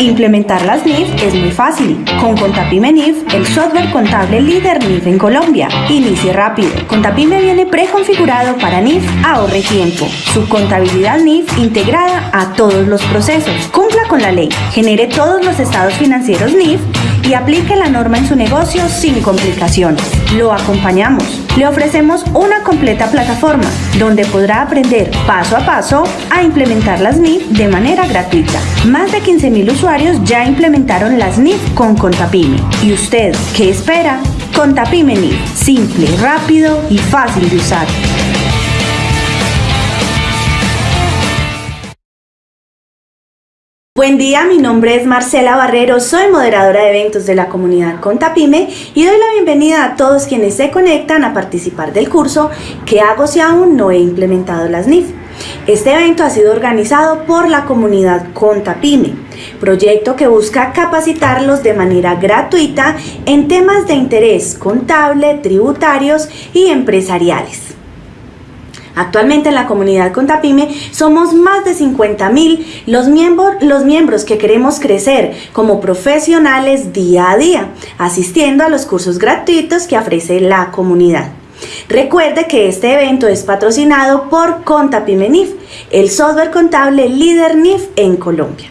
Implementar las NIF es muy fácil. Con Contapime NIF, el software contable líder NIF en Colombia. Inicie rápido. Contapime viene preconfigurado para NIF, ahorre tiempo. Su contabilidad NIF integrada a todos los procesos. Cumpla con la ley. Genere todos los estados financieros NIF y aplique la norma en su negocio sin complicaciones. Lo acompañamos. Le ofrecemos una completa plataforma donde podrá aprender paso a paso a implementar las NIF de manera gratuita. Más de 15.000 usuarios ya implementaron las NIF con Contapime. ¿Y usted qué espera? Contapime NIF, simple, rápido y fácil de usar. Buen día, mi nombre es Marcela Barrero, soy moderadora de eventos de la comunidad Contapime y doy la bienvenida a todos quienes se conectan a participar del curso ¿Qué hago si aún no he implementado las NIF? Este evento ha sido organizado por la comunidad Contapime, proyecto que busca capacitarlos de manera gratuita en temas de interés contable, tributarios y empresariales. Actualmente en la comunidad Contapime somos más de 50 mil los, los miembros que queremos crecer como profesionales día a día, asistiendo a los cursos gratuitos que ofrece la comunidad. Recuerde que este evento es patrocinado por Contapime NIF, el software contable líder NIF en Colombia.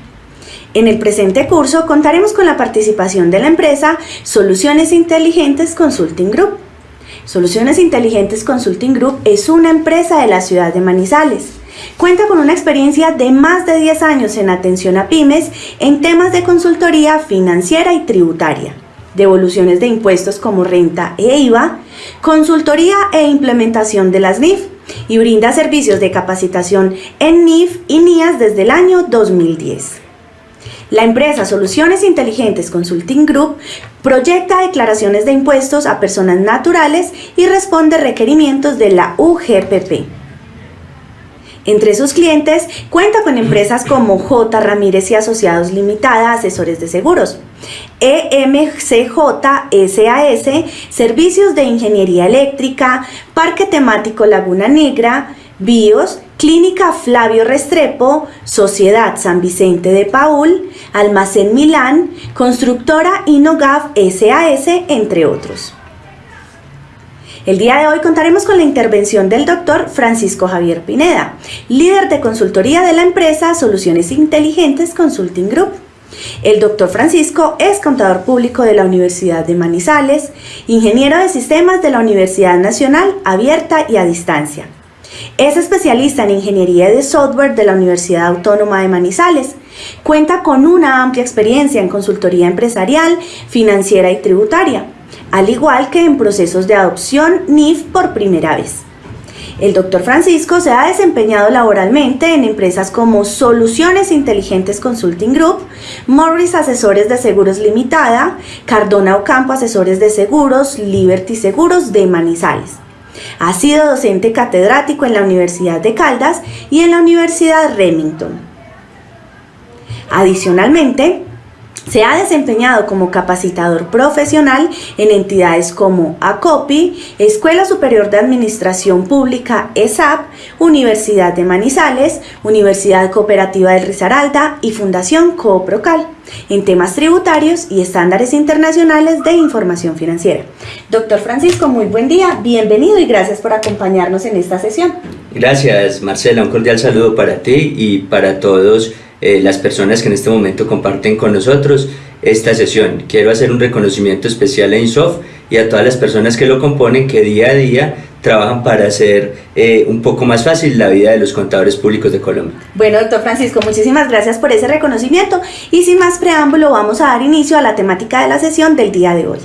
En el presente curso contaremos con la participación de la empresa Soluciones Inteligentes Consulting Group, Soluciones Inteligentes Consulting Group es una empresa de la ciudad de Manizales. Cuenta con una experiencia de más de 10 años en atención a pymes en temas de consultoría financiera y tributaria, devoluciones de impuestos como renta e IVA, consultoría e implementación de las NIF y brinda servicios de capacitación en NIF y NIAS desde el año 2010. La empresa Soluciones Inteligentes Consulting Group proyecta declaraciones de impuestos a personas naturales y responde requerimientos de la UGPP. Entre sus clientes cuenta con empresas como J. Ramírez y Asociados Limitada, asesores de seguros, EMCJ SAS, servicios de ingeniería eléctrica, Parque Temático Laguna Negra, BIOS, Clínica Flavio Restrepo, Sociedad San Vicente de Paul, Almacén Milán, Constructora Inogaf SAS, entre otros. El día de hoy contaremos con la intervención del doctor Francisco Javier Pineda, líder de consultoría de la empresa Soluciones Inteligentes Consulting Group. El doctor Francisco es contador público de la Universidad de Manizales, ingeniero de sistemas de la Universidad Nacional Abierta y a Distancia es especialista en ingeniería de software de la Universidad Autónoma de Manizales. Cuenta con una amplia experiencia en consultoría empresarial, financiera y tributaria, al igual que en procesos de adopción NIF por primera vez. El doctor Francisco se ha desempeñado laboralmente en empresas como Soluciones Inteligentes Consulting Group, Morris Asesores de Seguros Limitada, Cardona Ocampo Asesores de Seguros, Liberty Seguros de Manizales. Ha sido docente catedrático en la Universidad de Caldas y en la Universidad Remington. Adicionalmente, se ha desempeñado como capacitador profesional en entidades como ACOPI, Escuela Superior de Administración Pública ESAP, Universidad de Manizales, Universidad Cooperativa del Risaralda y Fundación Cooprocal en temas tributarios y estándares internacionales de información financiera. Doctor Francisco, muy buen día, bienvenido y gracias por acompañarnos en esta sesión. Gracias Marcela, un cordial saludo para ti y para todos eh, las personas que en este momento comparten con nosotros esta sesión. Quiero hacer un reconocimiento especial a INSOF y a todas las personas que lo componen que día a día trabajan para hacer eh, un poco más fácil la vida de los contadores públicos de Colombia. Bueno, doctor Francisco, muchísimas gracias por ese reconocimiento y sin más preámbulo vamos a dar inicio a la temática de la sesión del día de hoy.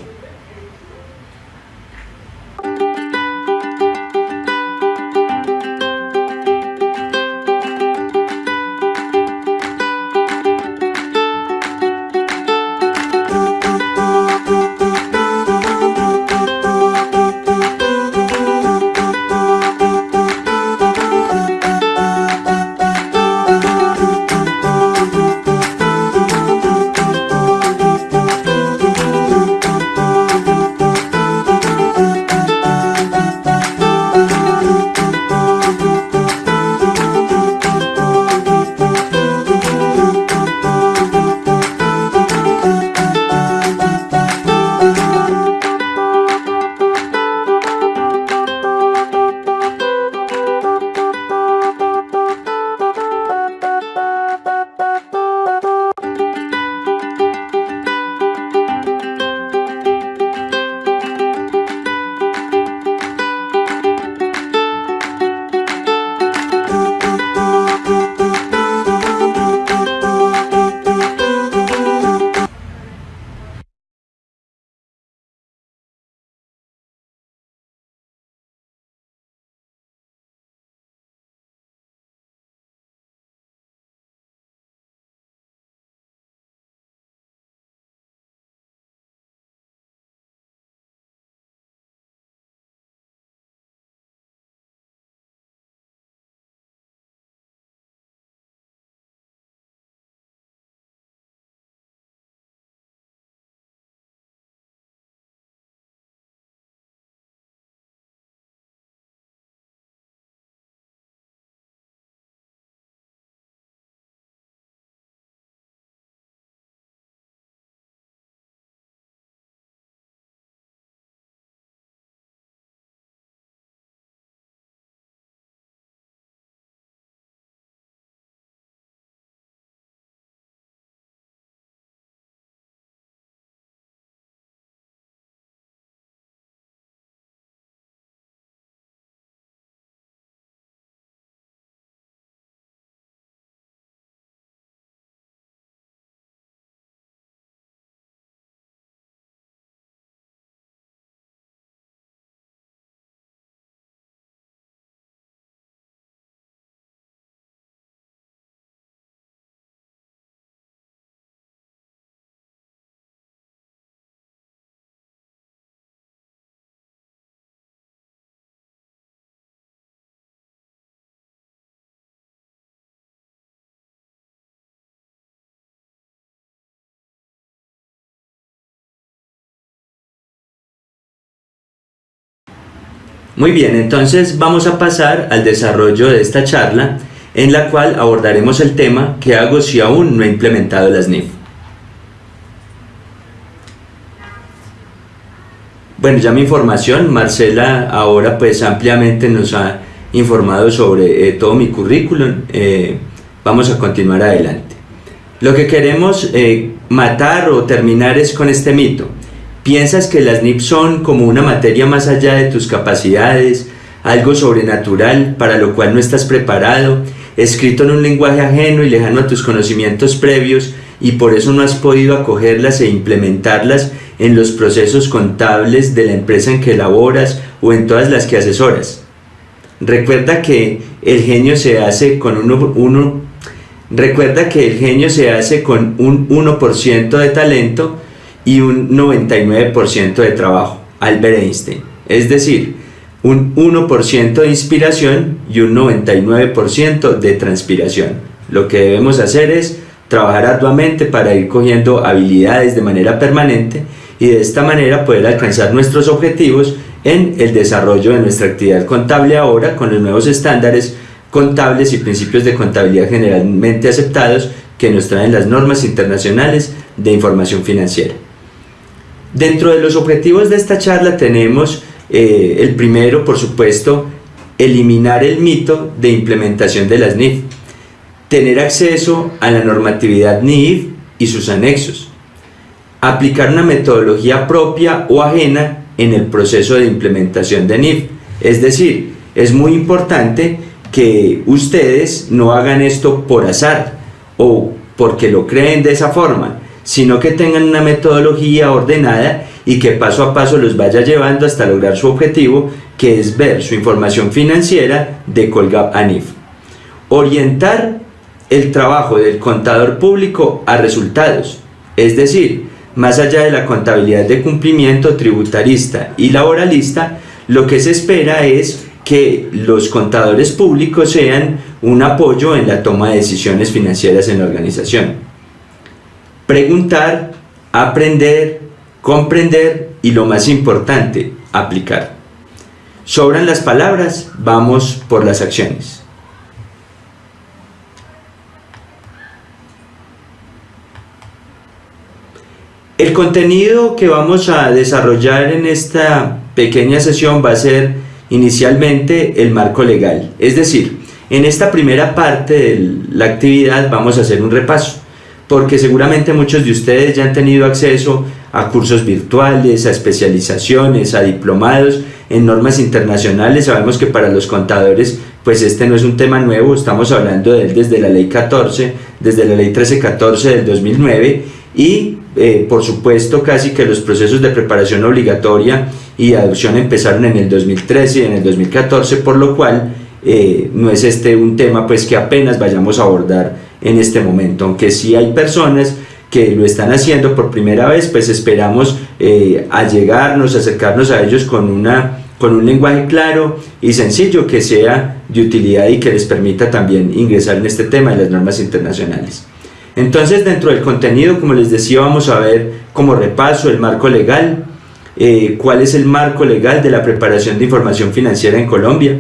Muy bien, entonces vamos a pasar al desarrollo de esta charla en la cual abordaremos el tema ¿qué hago si aún no he implementado las NIF? Bueno, ya mi información, Marcela ahora pues ampliamente nos ha informado sobre eh, todo mi currículum, eh, vamos a continuar adelante. Lo que queremos eh, matar o terminar es con este mito. ¿Piensas que las NIP son como una materia más allá de tus capacidades, algo sobrenatural para lo cual no estás preparado, escrito en un lenguaje ajeno y lejano a tus conocimientos previos y por eso no has podido acogerlas e implementarlas en los procesos contables de la empresa en que laboras o en todas las que asesoras? Recuerda que el genio se hace con uno, recuerda que el genio se hace con un 1% de talento y un 99% de trabajo, Albert Einstein. Es decir, un 1% de inspiración y un 99% de transpiración. Lo que debemos hacer es trabajar arduamente para ir cogiendo habilidades de manera permanente y de esta manera poder alcanzar nuestros objetivos en el desarrollo de nuestra actividad contable ahora con los nuevos estándares contables y principios de contabilidad generalmente aceptados que nos traen las normas internacionales de información financiera. Dentro de los objetivos de esta charla tenemos eh, el primero, por supuesto, eliminar el mito de implementación de las NIF, tener acceso a la normatividad NIF y sus anexos, aplicar una metodología propia o ajena en el proceso de implementación de NIF. Es decir, es muy importante que ustedes no hagan esto por azar o porque lo creen de esa forma, sino que tengan una metodología ordenada y que paso a paso los vaya llevando hasta lograr su objetivo, que es ver su información financiera de Colgap ANIF. Orientar el trabajo del contador público a resultados, es decir, más allá de la contabilidad de cumplimiento tributarista y laboralista, lo que se espera es que los contadores públicos sean un apoyo en la toma de decisiones financieras en la organización. Preguntar, aprender, comprender y lo más importante, aplicar. Sobran las palabras, vamos por las acciones. El contenido que vamos a desarrollar en esta pequeña sesión va a ser inicialmente el marco legal. Es decir, en esta primera parte de la actividad vamos a hacer un repaso, porque seguramente muchos de ustedes ya han tenido acceso a cursos virtuales, a especializaciones, a diplomados en normas internacionales. Sabemos que para los contadores pues este no es un tema nuevo, estamos hablando de él desde la ley 14, desde la ley 1314 del 2009 y eh, por supuesto casi que los procesos de preparación obligatoria y adopción empezaron en el 2013 y en el 2014, por lo cual eh, no es este un tema pues que apenas vayamos a abordar en este momento, aunque sí hay personas que lo están haciendo por primera vez, pues esperamos eh, allegarnos, acercarnos a ellos con, una, con un lenguaje claro y sencillo que sea de utilidad y que les permita también ingresar en este tema de las normas internacionales. Entonces dentro del contenido, como les decía, vamos a ver como repaso el marco legal, eh, cuál es el marco legal de la preparación de información financiera en Colombia,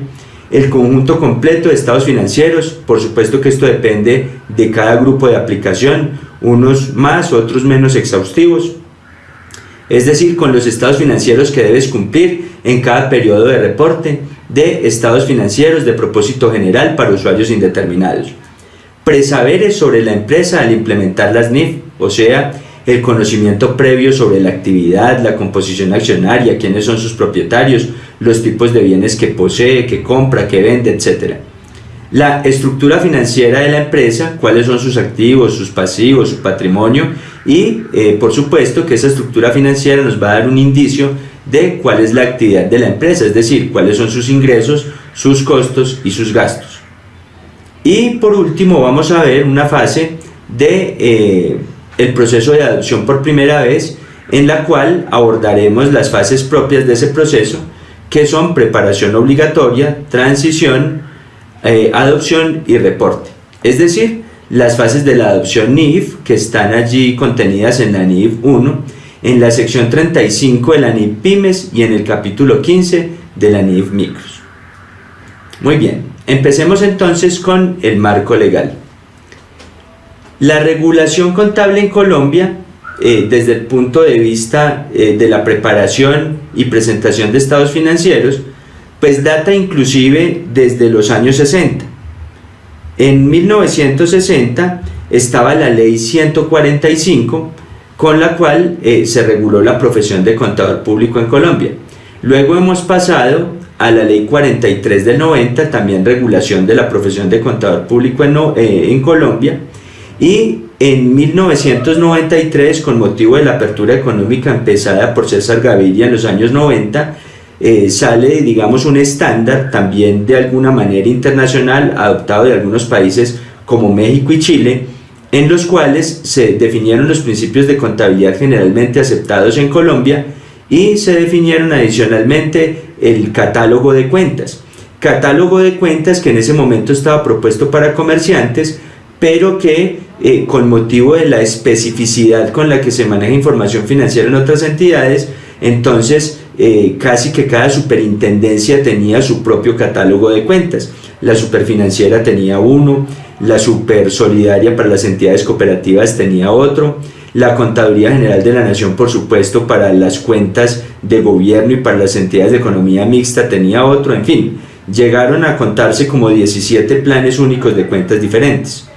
el conjunto completo de estados financieros, por supuesto que esto depende de cada grupo de aplicación, unos más, otros menos exhaustivos, es decir, con los estados financieros que debes cumplir en cada periodo de reporte de estados financieros de propósito general para usuarios indeterminados. Presaberes sobre la empresa al implementar las NIF, o sea, el conocimiento previo sobre la actividad, la composición accionaria, quiénes son sus propietarios, los tipos de bienes que posee, que compra, que vende, etc. La estructura financiera de la empresa, cuáles son sus activos, sus pasivos, su patrimonio y eh, por supuesto que esa estructura financiera nos va a dar un indicio de cuál es la actividad de la empresa, es decir, cuáles son sus ingresos, sus costos y sus gastos. Y por último vamos a ver una fase de eh, proceso de adopción por primera vez en la cual abordaremos las fases propias de ese proceso que son preparación obligatoria, transición, eh, adopción y reporte. Es decir, las fases de la adopción NIF que están allí contenidas en la NIF 1, en la sección 35 de la NIF PYMES y en el capítulo 15 de la NIF Micros. Muy bien, empecemos entonces con el marco legal. La regulación contable en Colombia, eh, desde el punto de vista eh, de la preparación y presentación de estados financieros, pues data inclusive desde los años 60. En 1960 estaba la ley 145, con la cual eh, se reguló la profesión de contador público en Colombia. Luego hemos pasado a la ley 43 del 90, también regulación de la profesión de contador público en, en Colombia, y en 1993, con motivo de la apertura económica empezada por César Gaviria en los años 90, eh, sale, digamos, un estándar también de alguna manera internacional, adoptado de algunos países como México y Chile, en los cuales se definieron los principios de contabilidad generalmente aceptados en Colombia y se definieron adicionalmente el catálogo de cuentas. Catálogo de cuentas que en ese momento estaba propuesto para comerciantes, pero que eh, con motivo de la especificidad con la que se maneja información financiera en otras entidades, entonces eh, casi que cada superintendencia tenía su propio catálogo de cuentas. La superfinanciera tenía uno, la supersolidaria para las entidades cooperativas tenía otro, la Contaduría General de la Nación, por supuesto, para las cuentas de gobierno y para las entidades de economía mixta tenía otro, en fin, llegaron a contarse como 17 planes únicos de cuentas diferentes.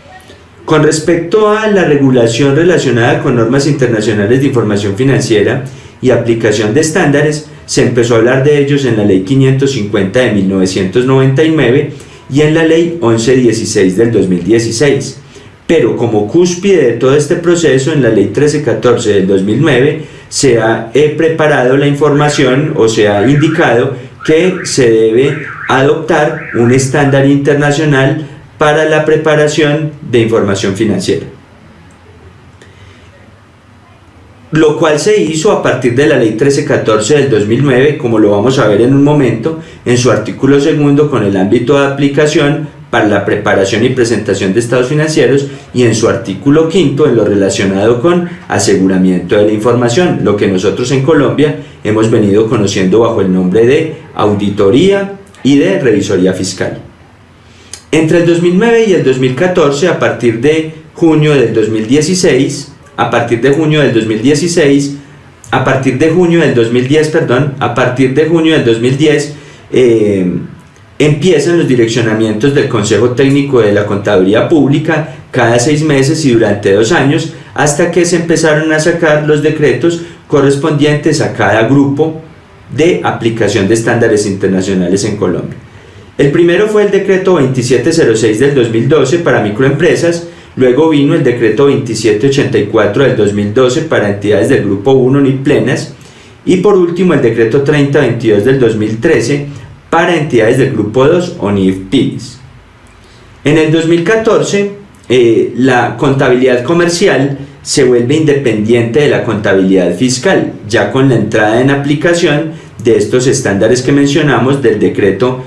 Con respecto a la regulación relacionada con normas internacionales de información financiera y aplicación de estándares, se empezó a hablar de ellos en la Ley 550 de 1999 y en la Ley 1116 del 2016. Pero como cúspide de todo este proceso, en la Ley 1314 del 2009, se ha preparado la información o se ha indicado que se debe adoptar un estándar internacional para la preparación de información financiera. Lo cual se hizo a partir de la Ley 1314 del 2009, como lo vamos a ver en un momento, en su artículo segundo con el ámbito de aplicación para la preparación y presentación de estados financieros y en su artículo quinto en lo relacionado con aseguramiento de la información, lo que nosotros en Colombia hemos venido conociendo bajo el nombre de auditoría y de revisoría fiscal. Entre el 2009 y el 2014, a partir de junio del 2016, a partir de junio del 2016, a partir de junio del 2010, perdón, a partir de junio del 2010, eh, empiezan los direccionamientos del Consejo Técnico de la Contaduría Pública cada seis meses y durante dos años, hasta que se empezaron a sacar los decretos correspondientes a cada grupo de aplicación de estándares internacionales en Colombia. El primero fue el decreto 2706 del 2012 para microempresas, luego vino el decreto 2784 del 2012 para entidades del grupo 1 ni plenas y por último el decreto 3022 del 2013 para entidades del grupo 2 o NIF PIS. En el 2014 eh, la contabilidad comercial se vuelve independiente de la contabilidad fiscal, ya con la entrada en aplicación de estos estándares que mencionamos del decreto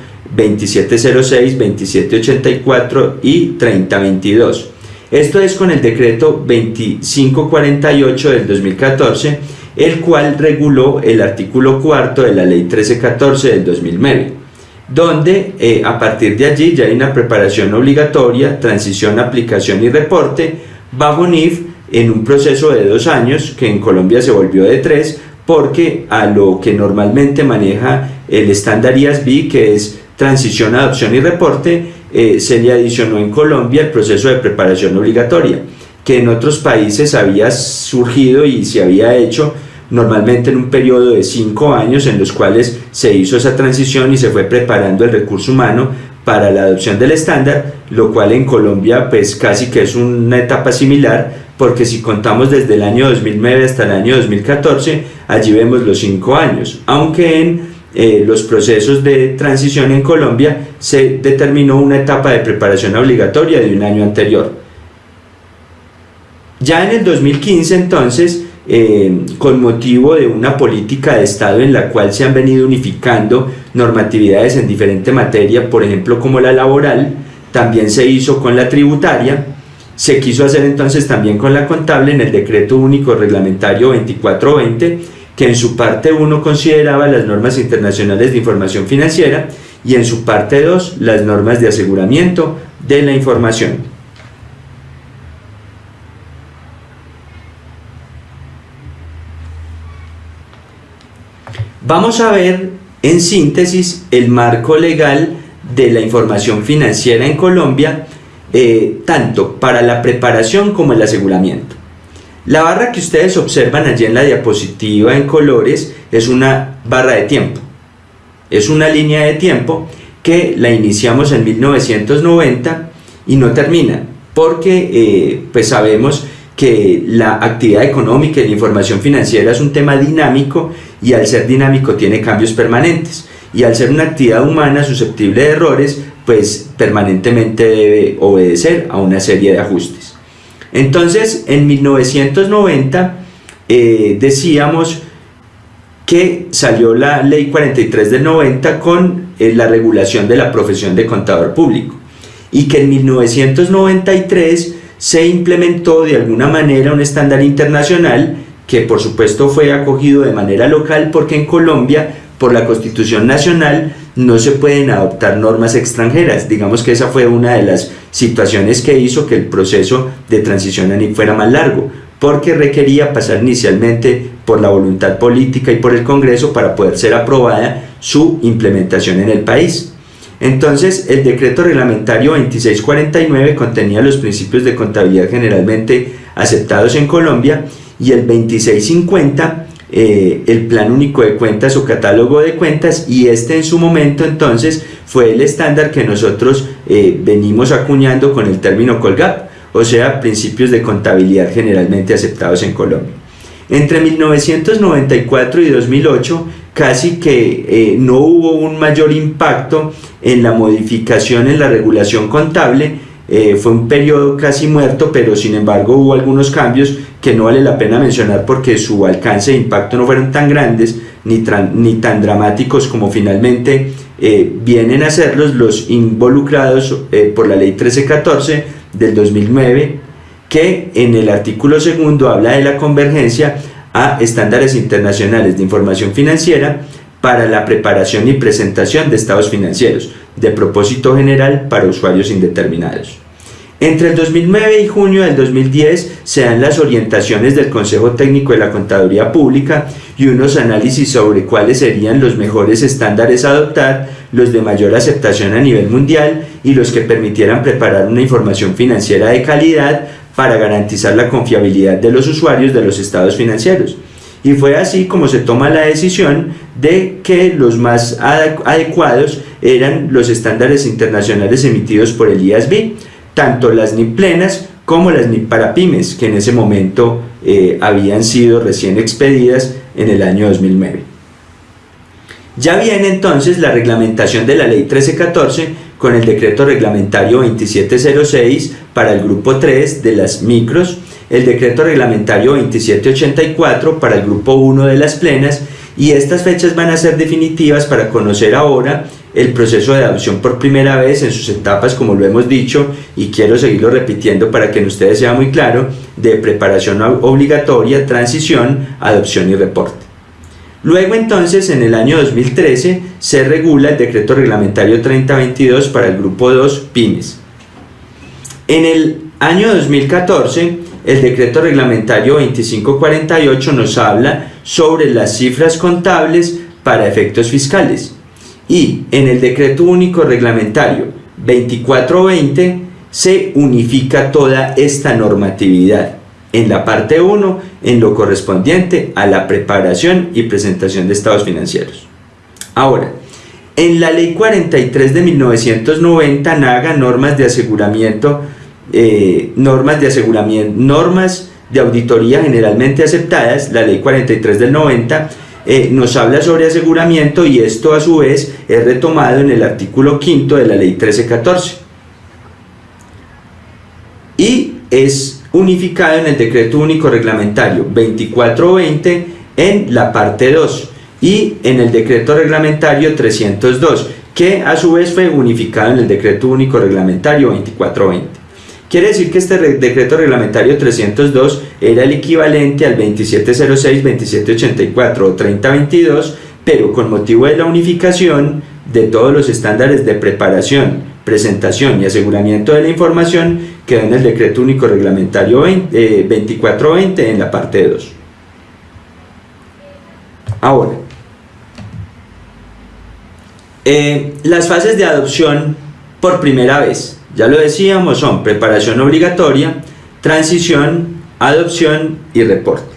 2706, 2784 y 3022. Esto es con el decreto 2548 del 2014, el cual reguló el artículo cuarto de la ley 1314 del 2009, donde eh, a partir de allí ya hay una preparación obligatoria, transición, aplicación y reporte bajo NIF en un proceso de dos años que en Colombia se volvió de tres porque a lo que normalmente maneja el estándar IASB que es transición, adopción y reporte, eh, se le adicionó en Colombia el proceso de preparación obligatoria, que en otros países había surgido y se había hecho normalmente en un periodo de cinco años en los cuales se hizo esa transición y se fue preparando el recurso humano para la adopción del estándar, lo cual en Colombia pues casi que es una etapa similar, porque si contamos desde el año 2009 hasta el año 2014, allí vemos los cinco años, aunque en eh, los procesos de transición en Colombia, se determinó una etapa de preparación obligatoria de un año anterior. Ya en el 2015 entonces, eh, con motivo de una política de Estado en la cual se han venido unificando normatividades en diferente materia, por ejemplo como la laboral, también se hizo con la tributaria, se quiso hacer entonces también con la contable en el decreto único reglamentario 2420 que en su parte 1 consideraba las normas internacionales de información financiera y en su parte 2 las normas de aseguramiento de la información. Vamos a ver en síntesis el marco legal de la información financiera en Colombia, eh, tanto para la preparación como el aseguramiento. La barra que ustedes observan allí en la diapositiva en colores es una barra de tiempo. Es una línea de tiempo que la iniciamos en 1990 y no termina, porque eh, pues sabemos que la actividad económica y la información financiera es un tema dinámico y al ser dinámico tiene cambios permanentes y al ser una actividad humana susceptible de errores, pues permanentemente debe obedecer a una serie de ajustes. Entonces, en 1990 eh, decíamos que salió la ley 43 del 90 con eh, la regulación de la profesión de contador público. Y que en 1993 se implementó de alguna manera un estándar internacional que por supuesto fue acogido de manera local porque en Colombia por la Constitución Nacional no se pueden adoptar normas extranjeras. Digamos que esa fue una de las situaciones que hizo que el proceso de transición a fuera más largo, porque requería pasar inicialmente por la voluntad política y por el Congreso para poder ser aprobada su implementación en el país. Entonces, el decreto reglamentario 2649 contenía los principios de contabilidad generalmente aceptados en Colombia y el 2650 eh, el plan único de cuentas o catálogo de cuentas y este en su momento entonces fue el estándar que nosotros eh, venimos acuñando con el término Colgap, o sea, principios de contabilidad generalmente aceptados en Colombia. Entre 1994 y 2008 casi que eh, no hubo un mayor impacto en la modificación en la regulación contable, eh, fue un periodo casi muerto, pero sin embargo hubo algunos cambios que no vale la pena mencionar porque su alcance e impacto no fueron tan grandes ni, ni tan dramáticos como finalmente eh, vienen a serlos los involucrados eh, por la ley 1314 del 2009 que en el artículo segundo habla de la convergencia a estándares internacionales de información financiera para la preparación y presentación de estados financieros de propósito general para usuarios indeterminados. Entre el 2009 y junio del 2010 se dan las orientaciones del Consejo Técnico de la Contaduría Pública y unos análisis sobre cuáles serían los mejores estándares a adoptar, los de mayor aceptación a nivel mundial y los que permitieran preparar una información financiera de calidad para garantizar la confiabilidad de los usuarios de los estados financieros. Y fue así como se toma la decisión de que los más adecuados eran los estándares internacionales emitidos por el IASB, tanto las NIP plenas como las NIP para pymes, que en ese momento eh, habían sido recién expedidas en el año 2009. Ya viene entonces la reglamentación de la Ley 1314 con el decreto reglamentario 2706 para el grupo 3 de las micros, el decreto reglamentario 2784 para el grupo 1 de las plenas y estas fechas van a ser definitivas para conocer ahora el proceso de adopción por primera vez en sus etapas, como lo hemos dicho, y quiero seguirlo repitiendo para que en ustedes sea muy claro, de preparación obligatoria, transición, adopción y reporte. Luego entonces, en el año 2013, se regula el decreto reglamentario 3022 para el grupo 2 pymes. En el año 2014, el decreto reglamentario 2548 nos habla sobre las cifras contables para efectos fiscales. Y en el decreto único reglamentario 2420 se unifica toda esta normatividad en la parte 1 en lo correspondiente a la preparación y presentación de estados financieros. Ahora, en la ley 43 de 1990 NAGA normas de aseguramiento eh, normas de aseguramiento, normas de auditoría generalmente aceptadas, la ley 43 del 90, eh, nos habla sobre aseguramiento y esto a su vez es retomado en el artículo 5 de la ley 1314. Y es unificado en el decreto único reglamentario 2420 en la parte 2 y en el decreto reglamentario 302 que a su vez fue unificado en el decreto único reglamentario 2420. Quiere decir que este decreto reglamentario 302 era el equivalente al 2706, 2784 o 3022, pero con motivo de la unificación de todos los estándares de preparación, presentación y aseguramiento de la información quedó en el decreto único reglamentario 2420 eh, en la parte 2. Ahora, eh, las fases de adopción por primera vez, ya lo decíamos, son preparación obligatoria, transición, adopción y reporte.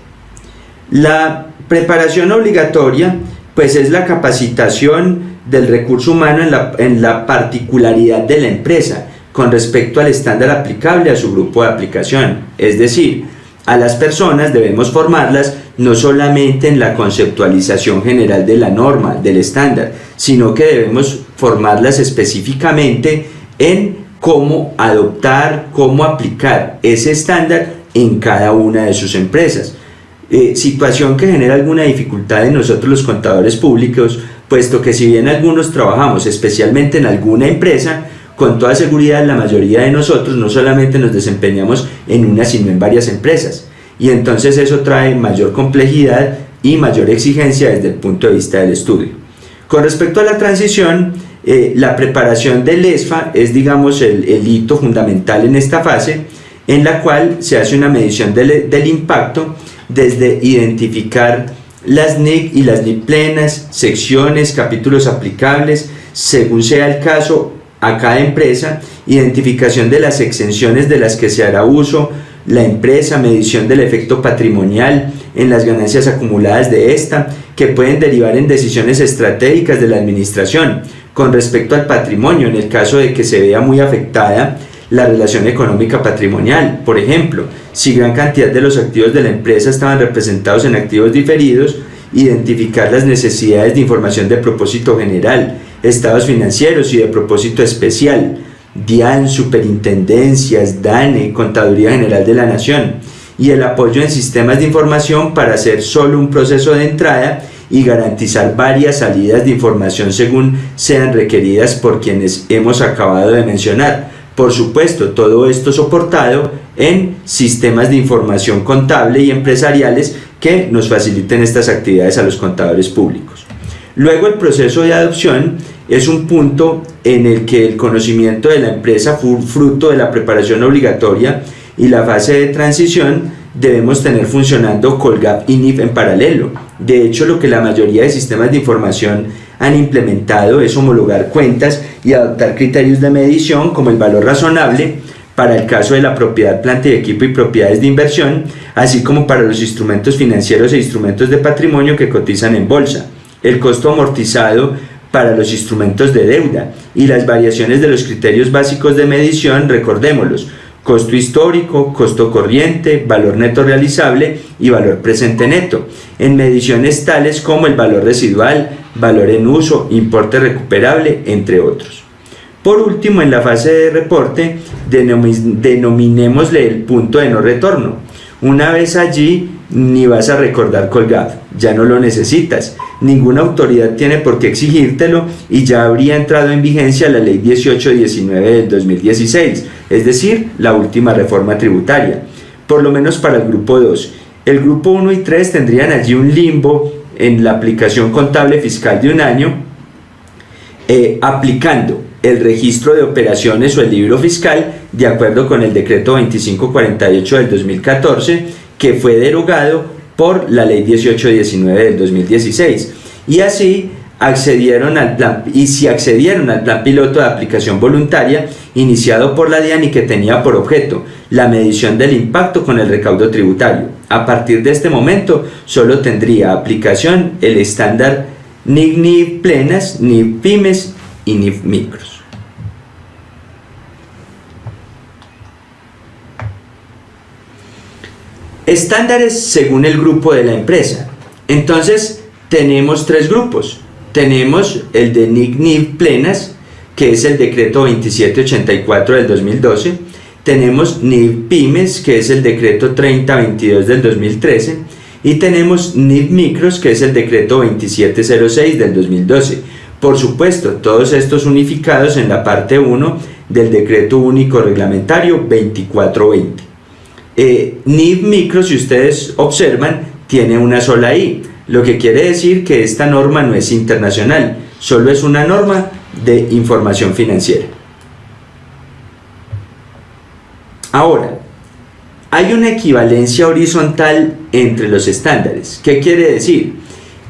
La preparación obligatoria, pues es la capacitación del recurso humano en la, en la particularidad de la empresa con respecto al estándar aplicable a su grupo de aplicación. Es decir, a las personas debemos formarlas no solamente en la conceptualización general de la norma, del estándar, sino que debemos formarlas específicamente en cómo adoptar, cómo aplicar ese estándar en cada una de sus empresas. Eh, situación que genera alguna dificultad en nosotros los contadores públicos, puesto que si bien algunos trabajamos especialmente en alguna empresa, con toda seguridad la mayoría de nosotros no solamente nos desempeñamos en una sino en varias empresas y entonces eso trae mayor complejidad y mayor exigencia desde el punto de vista del estudio. Con respecto a la transición, eh, la preparación del ESFA es digamos el, hito fundamental en esta fase en la cual se hace una medición del, del impacto desde identificar las NIC y las NIC plenas, secciones, capítulos aplicables, según sea el caso, a cada empresa, identificación de las exenciones de las que se hará uso la empresa, medición del efecto patrimonial en las ganancias acumuladas de esta, que pueden derivar en decisiones estratégicas de la administración con respecto al patrimonio en el caso de que se vea muy afectada la relación económica patrimonial. Por ejemplo, si gran cantidad de los activos de la empresa estaban representados en activos diferidos, identificar las necesidades de información de propósito general, estados financieros y de propósito especial, DIAN, superintendencias, DANE, Contaduría General de la Nación, y el apoyo en sistemas de información para hacer solo un proceso de entrada y garantizar varias salidas de información según sean requeridas por quienes hemos acabado de mencionar. Por supuesto, todo esto soportado en sistemas de información contable y empresariales que nos faciliten estas actividades a los contadores públicos. Luego el proceso de adopción es un punto en el que el conocimiento de la empresa fruto de la preparación obligatoria y la fase de transición debemos tener funcionando Colgap y NIF en paralelo. De hecho, lo que la mayoría de sistemas de información han implementado es homologar cuentas y adoptar criterios de medición como el valor razonable para el caso de la propiedad, planta y equipo y propiedades de inversión, así como para los instrumentos financieros e instrumentos de patrimonio que cotizan en bolsa. El costo amortizado para los instrumentos de deuda y las variaciones de los criterios básicos de medición, recordémoslos, costo histórico, costo corriente, valor neto realizable y valor presente neto, en mediciones tales como el valor residual, valor en uso, importe recuperable, entre otros. Por último, en la fase de reporte, denominémosle el punto de no retorno. Una vez allí, ni vas a recordar colgado, ya no lo necesitas, ninguna autoridad tiene por qué exigírtelo y ya habría entrado en vigencia la ley 1819 del 2016, es decir, la última reforma tributaria, por lo menos para el grupo 2. El grupo 1 y 3 tendrían allí un limbo en la aplicación contable fiscal de un año, eh, aplicando el registro de operaciones o el libro fiscal de acuerdo con el decreto 2548 del 2014 que fue derogado por la ley 1819 del 2016 y así accedieron al plan y si accedieron al plan piloto de aplicación voluntaria iniciado por la DIAN y que tenía por objeto la medición del impacto con el recaudo tributario. A partir de este momento solo tendría aplicación el estándar NIC plenas, ni pymes y ni micros. Estándares según el grupo de la empresa. Entonces, tenemos tres grupos. Tenemos el de NIC plenas, que es el decreto 2784 del 2012. Tenemos NIC pymes, que es el decreto 3022 del 2013. Y tenemos NIC micros, que es el decreto 2706 del 2012. Por supuesto, todos estos unificados en la parte 1 del Decreto Único Reglamentario 2420. Eh, micro, si ustedes observan, tiene una sola I, lo que quiere decir que esta norma no es internacional, solo es una norma de información financiera. Ahora, hay una equivalencia horizontal entre los estándares. ¿Qué quiere decir?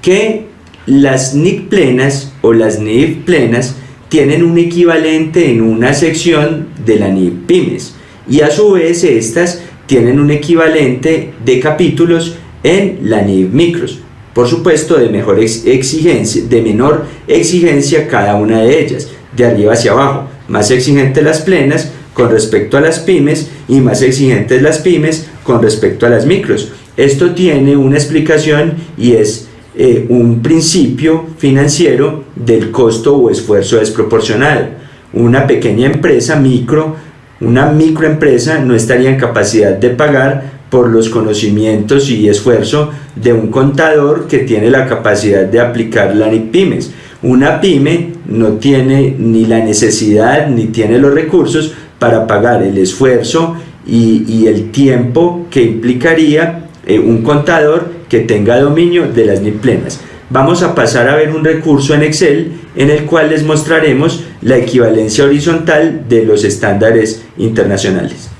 Que las NIC plenas o las NIF plenas tienen un equivalente en una sección de la NIF pymes y a su vez estas tienen un equivalente de capítulos en la NIF micros. Por supuesto, de, exigencia, de menor exigencia cada una de ellas, de arriba hacia abajo. Más exigentes las plenas con respecto a las pymes y más exigentes las pymes con respecto a las micros. Esto tiene una explicación y es eh, un principio financiero del costo o esfuerzo desproporcionado. Una pequeña empresa micro, una microempresa no estaría en capacidad de pagar por los conocimientos y esfuerzo de un contador que tiene la capacidad de aplicar la pymes. Una pyme no tiene ni la necesidad ni tiene los recursos para pagar el esfuerzo y, el tiempo que implicaría eh, un contador que tenga dominio de las NIP plenas. Vamos a pasar a ver un recurso en Excel en el cual les mostraremos la equivalencia horizontal de los estándares internacionales.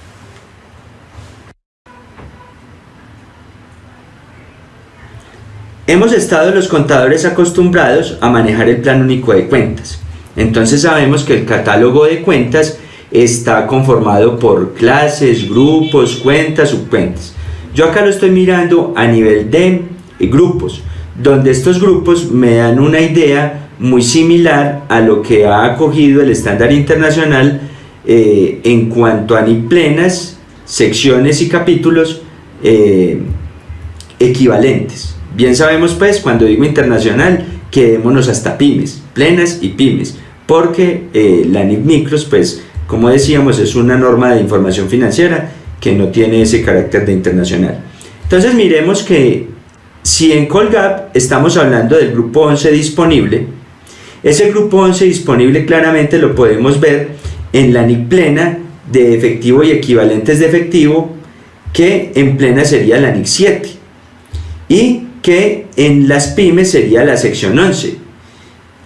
Hemos estado los contadores acostumbrados a manejar el plan único de cuentas. Entonces sabemos que el catálogo de cuentas está conformado por clases, grupos, cuentas, subcuentas. Yo acá lo estoy mirando a nivel de grupos, donde estos grupos me dan una idea muy similar a lo que ha acogido el estándar internacional eh, en cuanto a ni plenas, secciones y capítulos eh, equivalentes. Bien sabemos pues cuando digo internacional quedémonos hasta pymes, plenas y pymes, porque eh, la NIC Micros pues como decíamos es una norma de información financiera que no tiene ese carácter de internacional. Entonces miremos que si en Colgap estamos hablando del grupo 11 disponible, ese grupo 11 disponible claramente lo podemos ver en la NIC plena de efectivo y equivalentes de efectivo que en plena sería la NIC 7 y que en las pymes sería la sección 11.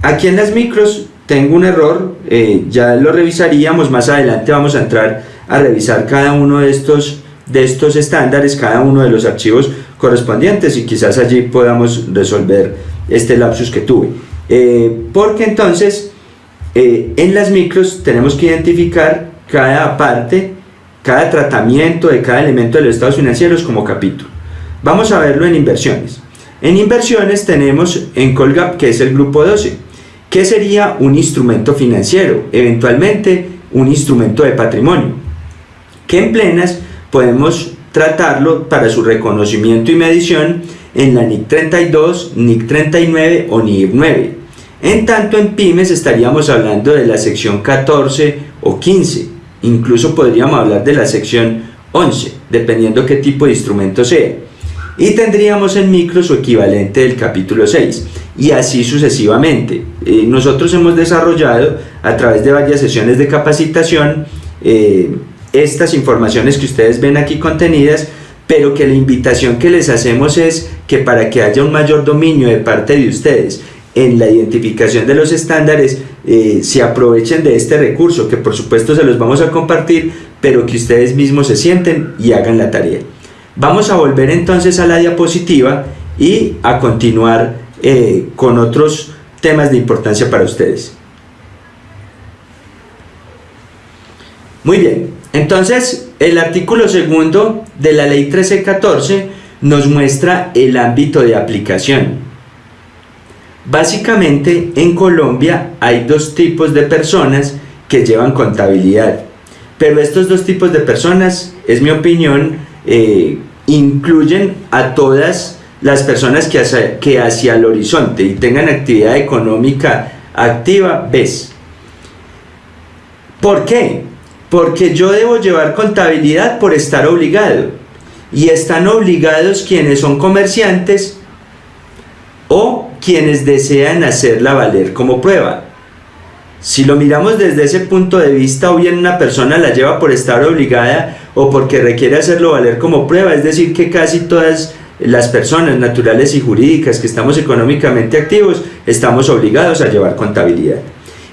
Aquí en las micros tengo un error, eh, ya lo revisaríamos, más adelante vamos a entrar a revisar cada uno de estos, de estos estándares, cada uno de los archivos correspondientes y quizás allí podamos resolver este lapsus que tuve. Eh, porque entonces eh, en las micros tenemos que identificar cada parte, cada tratamiento de cada elemento de los estados financieros como capítulo. Vamos a verlo en inversiones. En inversiones tenemos en Colgap, que es el grupo 12, que sería un instrumento financiero, eventualmente un instrumento de patrimonio, que en plenas podemos tratarlo para su reconocimiento y medición en la NIC 32, NIC 39 o NIC 9. En tanto en pymes estaríamos hablando de la sección 14 o 15, incluso podríamos hablar de la sección 11, dependiendo qué tipo de instrumento sea y tendríamos en micro su equivalente del capítulo 6 y así sucesivamente. Eh, nosotros hemos desarrollado a través de varias sesiones de capacitación eh, estas informaciones que ustedes ven aquí contenidas pero que la invitación que les hacemos es que para que haya un mayor dominio de parte de ustedes en la identificación de los estándares eh, se aprovechen de este recurso que por supuesto se los vamos a compartir pero que ustedes mismos se sienten y hagan la tarea. Vamos a volver entonces a la diapositiva y a continuar eh, con otros temas de importancia para ustedes. Muy bien, entonces el artículo segundo de la ley 1314 nos muestra el ámbito de aplicación. Básicamente en Colombia hay dos tipos de personas que llevan contabilidad, pero estos dos tipos de personas, es mi opinión, eh, incluyen a todas las personas que que hacia el horizonte y tengan actividad económica activa, ves. ¿Por qué? Porque yo debo llevar contabilidad por estar obligado. Y están obligados quienes son comerciantes o quienes desean hacerla valer como prueba. Si lo miramos desde ese punto de vista, o bien una persona la lleva por estar obligada o porque requiere hacerlo valer como prueba, es decir, que casi todas las personas naturales y jurídicas que estamos económicamente activos estamos obligados a llevar contabilidad.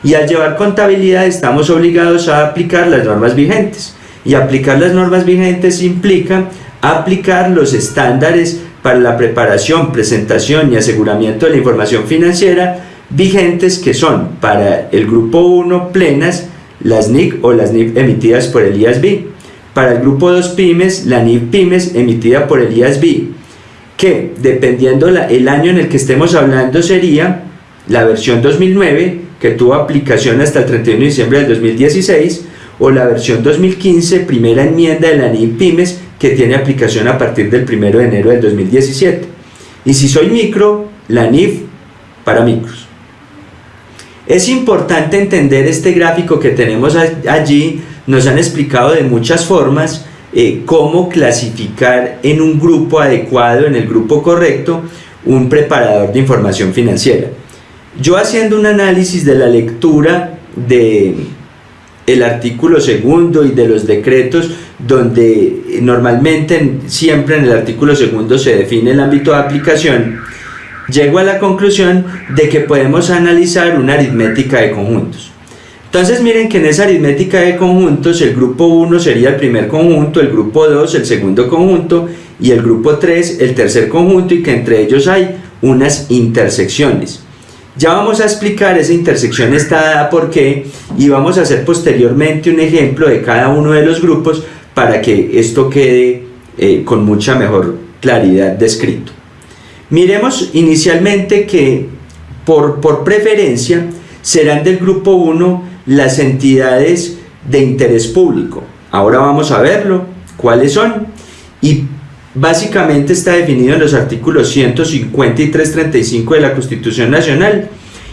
Y al llevar contabilidad estamos obligados a aplicar las normas vigentes. Y aplicar las normas vigentes implica aplicar los estándares para la preparación, presentación y aseguramiento de la información financiera vigentes que son para el grupo 1 plenas, las NIC o las NIP emitidas por el IASB. Para el grupo 2 pymes, la NIP pymes emitida por el IASB, que dependiendo la, el año en el que estemos hablando sería la versión 2009, que tuvo aplicación hasta el 31 de diciembre del 2016, o la versión 2015, primera enmienda de la NIP pymes, que tiene aplicación a partir del 1 de enero del 2017. Y si soy micro, la NIF para micros. Es importante entender este gráfico que tenemos allí, nos han explicado de muchas formas eh, cómo clasificar en un grupo adecuado, en el grupo correcto, un preparador de información financiera. Yo haciendo un análisis de la lectura de el artículo segundo y de los decretos donde normalmente siempre en el artículo segundo se define el ámbito de aplicación, llego a la conclusión de que podemos analizar una aritmética de conjuntos. Entonces miren que en esa aritmética de conjuntos el grupo 1 sería el primer conjunto, el grupo 2 el segundo conjunto y el grupo 3 el tercer conjunto y que entre ellos hay unas intersecciones. Ya vamos a explicar esa intersección está dada por qué y vamos a hacer posteriormente un ejemplo de cada uno de los grupos para que esto quede eh, con mucha mejor claridad descrito. Miremos inicialmente que por, por preferencia serán del grupo 1 las entidades de interés público. Ahora vamos a verlo, cuáles son y básicamente está definido en los artículos 150 y 335 de la Constitución Nacional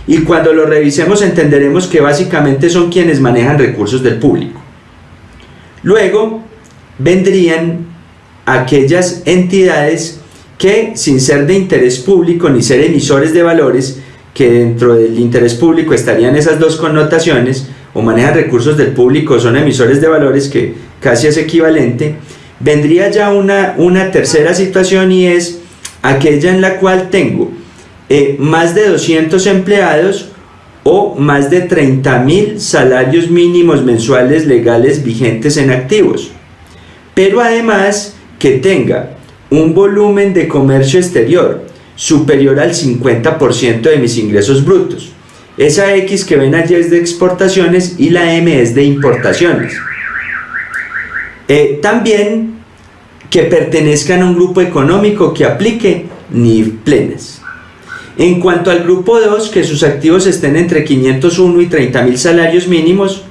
y cuando lo revisemos entenderemos que básicamente son quienes manejan recursos del público. Luego vendrían aquellas entidades que sin ser de interés público ni ser emisores de valores, que dentro del interés público estarían esas dos connotaciones, o manejan recursos del público o son emisores de valores, que casi es equivalente, vendría ya una, una tercera situación y es aquella en la cual tengo eh, más de 200 empleados o más de 30 mil salarios mínimos mensuales legales vigentes en activos. Pero además que tenga un volumen de comercio exterior superior al 50% de mis ingresos brutos. Esa X que ven allí es de exportaciones y la M es de importaciones. Eh, también que pertenezcan a un grupo económico que aplique NIF plenas. En cuanto al grupo 2, que sus activos estén entre 501 y 30 mil salarios mínimos,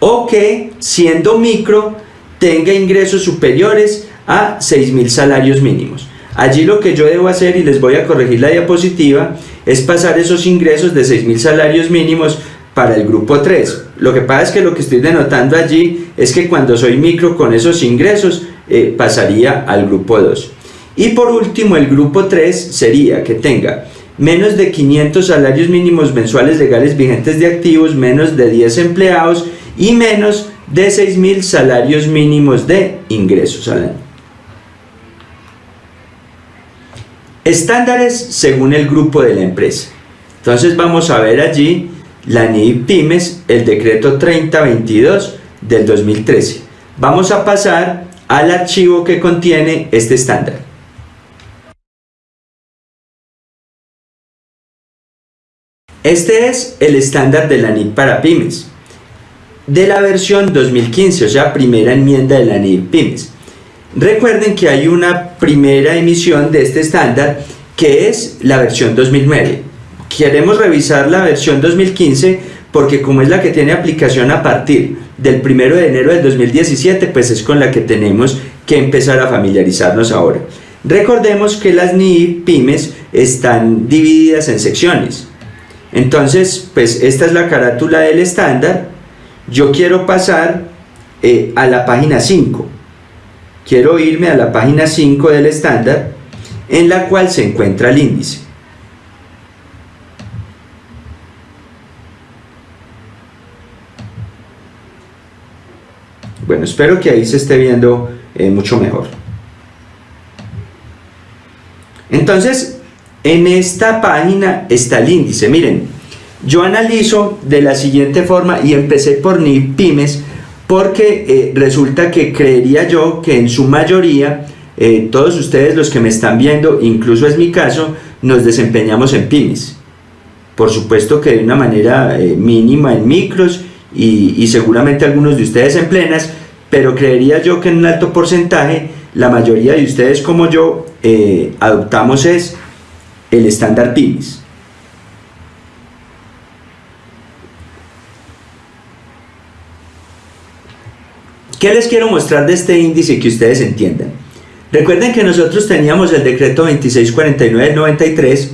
o que, siendo micro, tenga ingresos superiores a 6 mil salarios mínimos. Allí lo que yo debo hacer, y les voy a corregir la diapositiva, es pasar esos ingresos de 6 mil salarios mínimos para el grupo 3. Lo que pasa es que lo que estoy denotando allí es que cuando soy micro con esos ingresos eh, pasaría al grupo 2. Y por último el grupo 3 sería que tenga menos de 500 salarios mínimos mensuales legales vigentes de activos, menos de 10 empleados y menos de 6.000 salarios mínimos de ingresos al año. Estándares según el grupo de la empresa. Entonces vamos a ver allí la NII Pymes, el decreto 3022 del 2013. Vamos a pasar al archivo que contiene este estándar. Este es el estándar de la NIP para pymes, de la versión 2015, o sea, primera enmienda de la NIP pymes. Recuerden que hay una primera emisión de este estándar que es la versión 2009 queremos revisar la versión 2015 porque como es la que tiene aplicación a partir del 1 de enero del 2017, pues es con la que tenemos que empezar a familiarizarnos ahora. Recordemos que las NII pymes están divididas en secciones. Entonces, pues esta es la carátula del estándar. Yo quiero pasar eh, a la página 5. Quiero irme a la página 5 del estándar, en la cual se encuentra el índice. Bueno, espero que ahí se esté viendo eh, mucho mejor. Entonces, en esta página está el índice. Miren, yo analizo de la siguiente forma y empecé por ni pymes porque eh, resulta que creería yo que en su mayoría eh, todos ustedes los que me están viendo, incluso es mi caso, nos desempeñamos en pymes. Por supuesto que de una manera mínima en micros y, seguramente algunos de ustedes en plenas, pero creería yo que en un alto porcentaje la mayoría de ustedes como yo adoptamos es el estándar pymes. ¿Qué les quiero mostrar de este índice que ustedes entiendan? Recuerden que nosotros teníamos el decreto 2649 93,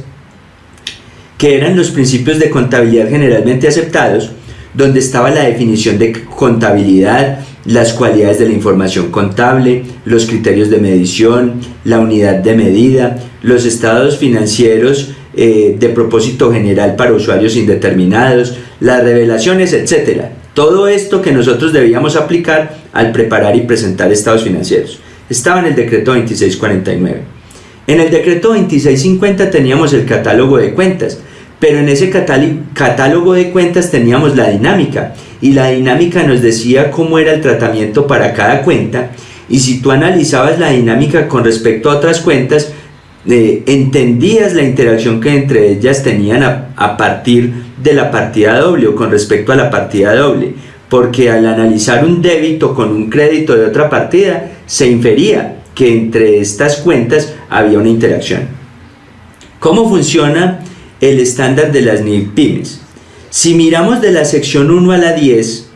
que eran los principios de contabilidad generalmente aceptados, donde estaba la definición de contabilidad, las cualidades de la información contable, los criterios de medición, la unidad de medida, los estados financieros eh, de propósito general para usuarios indeterminados, las revelaciones, etc. Todo esto que nosotros debíamos aplicar al preparar y presentar estados financieros. Estaba en el decreto 2649. En el decreto 2650 teníamos el catálogo de cuentas, pero en ese catálogo de cuentas teníamos la dinámica y la dinámica nos decía cómo era el tratamiento para cada cuenta y si tú analizabas la dinámica con respecto a otras cuentas, eh, entendías la interacción que entre ellas tenían a, a partir de la partida doble o con respecto a la partida doble, porque al analizar un débito con un crédito de otra partida, se infería que entre estas cuentas había una interacción. ¿Cómo funciona el estándar de las NIPymes? Si miramos de la sección 1 a la 10,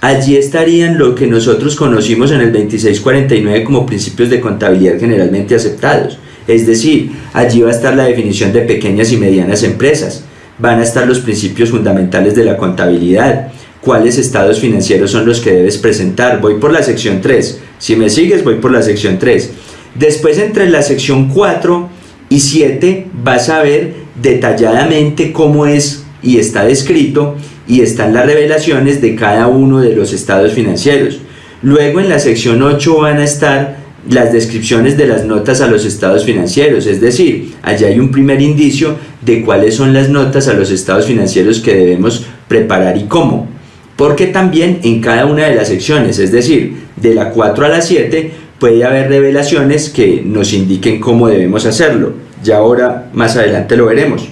allí estarían lo que nosotros conocimos en el 2649 como principios de contabilidad generalmente aceptados. Es decir, allí va a estar la definición de pequeñas y medianas empresas, van a estar los principios fundamentales de la contabilidad, cuáles estados financieros son los que debes presentar. Voy por la sección 3. Si me sigues, voy por la sección 3. Después entre la sección 4 y 7 vas a ver detalladamente cómo es y está descrito y están las revelaciones de cada uno de los estados financieros. Luego en la sección 8 van a estar las descripciones de las notas a los estados financieros, es decir, allá hay un primer indicio de cuáles son las notas a los estados financieros que debemos preparar y cómo. Porque también en cada una de las secciones, es decir, de la 4 a la 7, puede haber revelaciones que nos indiquen cómo debemos hacerlo. Ya ahora más adelante lo veremos.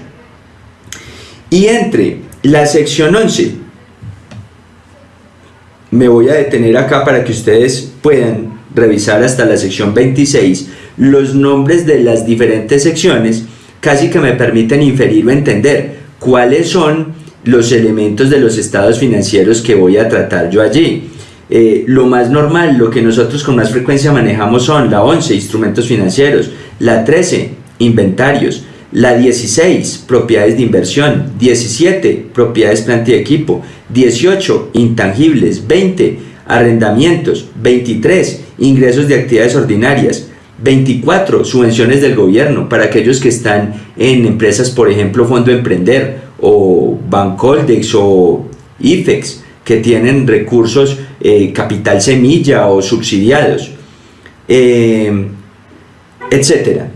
Y entre la sección 11, me voy a detener acá para que ustedes puedan revisar hasta la sección 26 los nombres de las diferentes secciones casi que me permiten inferir o entender cuáles son los elementos de los estados financieros que voy a tratar yo allí. Eh, lo más normal, lo que nosotros con más frecuencia manejamos son la 11, instrumentos financieros, la 13, inventarios, la 16, propiedades de inversión, 17, propiedades planta y equipo, 18, intangibles, 20, arrendamientos, 23, ingresos de actividades ordinarias, 24, subvenciones del gobierno para aquellos que están en empresas, por ejemplo, Fondo Emprender o Bancoldex o IFEX, que tienen recursos, eh, capital semilla o subsidiados, eh, etcétera.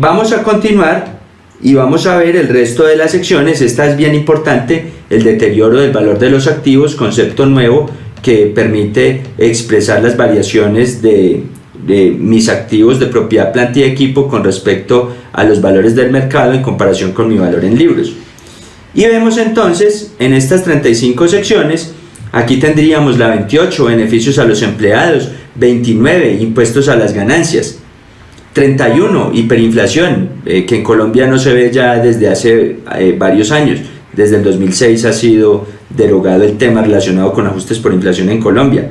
Vamos a continuar y vamos a ver el resto de las secciones. Esta es bien importante, el deterioro del valor de los activos, concepto nuevo que permite expresar las variaciones de, mis activos de propiedad, planta y equipo con respecto a los valores del mercado en comparación con mi valor en libros. Y vemos entonces en estas 35 secciones, aquí tendríamos la 28, beneficios a los empleados, 29, impuestos a las ganancias, 31, hiperinflación, eh, que en Colombia no se ve ya desde hace eh, varios años, desde el 2006 ha sido derogado el tema relacionado con ajustes por inflación en Colombia.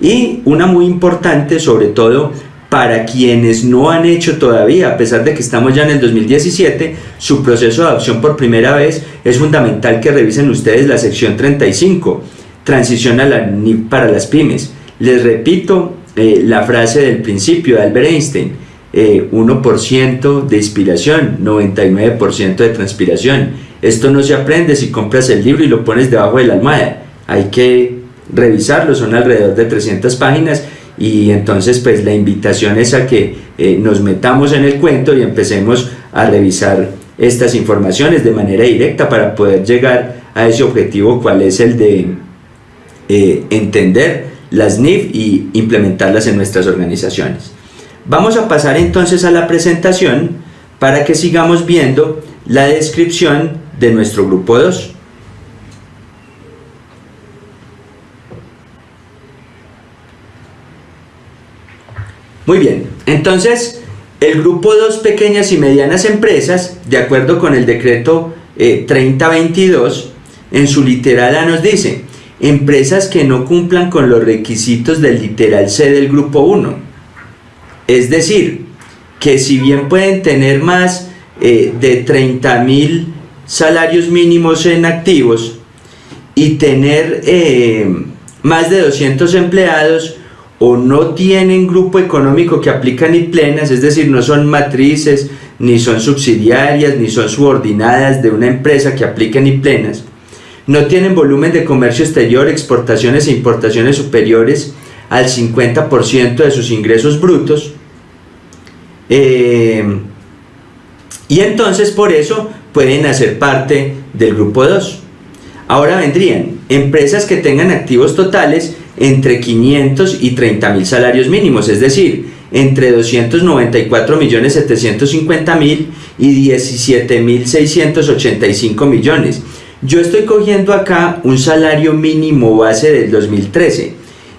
Y una muy importante, sobre todo para quienes no han hecho todavía, a pesar de que estamos ya en el 2017, su proceso de adopción por primera vez, es fundamental que revisen ustedes la sección 35, transición para las pymes. Les repito eh, la frase del principio de Albert Einstein, 1% eh, de inspiración, 99% de transpiración. Esto no se aprende si compras el libro y lo pones debajo de la almohada. Hay que revisarlo, son alrededor de 300 páginas y entonces pues la invitación es a que eh, nos metamos en el cuento y empecemos a revisar estas informaciones de manera directa para poder llegar a ese objetivo cuál es el de eh, entender las NIF y implementarlas en nuestras organizaciones. Vamos a pasar entonces a la presentación para que sigamos viendo la descripción de nuestro grupo 2. Muy bien, entonces el grupo 2 pequeñas y medianas empresas, de acuerdo con el decreto 3022, eh, en su literal A nos dice, empresas que no cumplan con los requisitos del literal C del grupo 1. Es decir, que si bien pueden tener más eh, de 30 mil salarios mínimos en activos y tener eh, más de 200 empleados, o no tienen grupo económico que aplica ni plenas, es decir, no son matrices, ni son subsidiarias, ni son subordinadas de una empresa que aplique ni plenas, no tienen volumen de comercio exterior, exportaciones e importaciones superiores al 50% de sus ingresos brutos, eh, y entonces por eso pueden hacer parte del grupo 2. Ahora vendrían empresas que tengan activos totales entre 500 y 30 mil salarios mínimos, es decir, entre 294 millones 750 mil y 17 mil 685 millones. Yo estoy cogiendo acá un salario mínimo base del 2013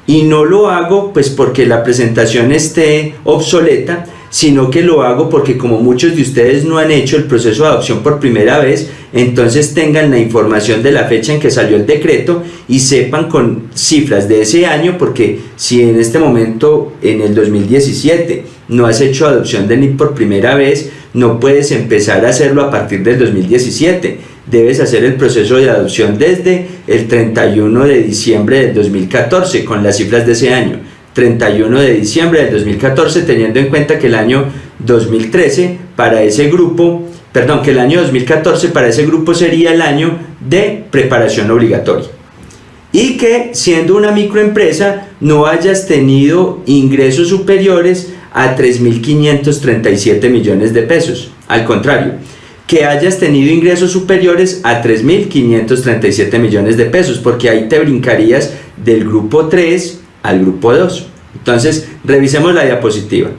y no lo hago pues porque la presentación esté obsoleta, sino que lo hago porque como muchos de ustedes no han hecho el proceso de adopción por primera vez, entonces tengan la información de la fecha en que salió el decreto y sepan con cifras de ese año, porque si en este momento, en el 2017, no has hecho adopción de NIP por primera vez, no puedes empezar a hacerlo a partir del 2017. Debes hacer el proceso de adopción desde el 31 de diciembre del 2014 con las cifras de ese año. 31 de diciembre del 2014, teniendo en cuenta que el año 2013 para ese grupo, perdón, que el año 2014 para ese grupo sería el año de preparación obligatoria. Y que siendo una microempresa no hayas tenido ingresos superiores a 3.537 millones de pesos. Al contrario, que hayas tenido ingresos superiores a 3.537 millones de pesos, porque ahí te brincarías del grupo 3 al grupo 2. Entonces, revisemos la diapositiva.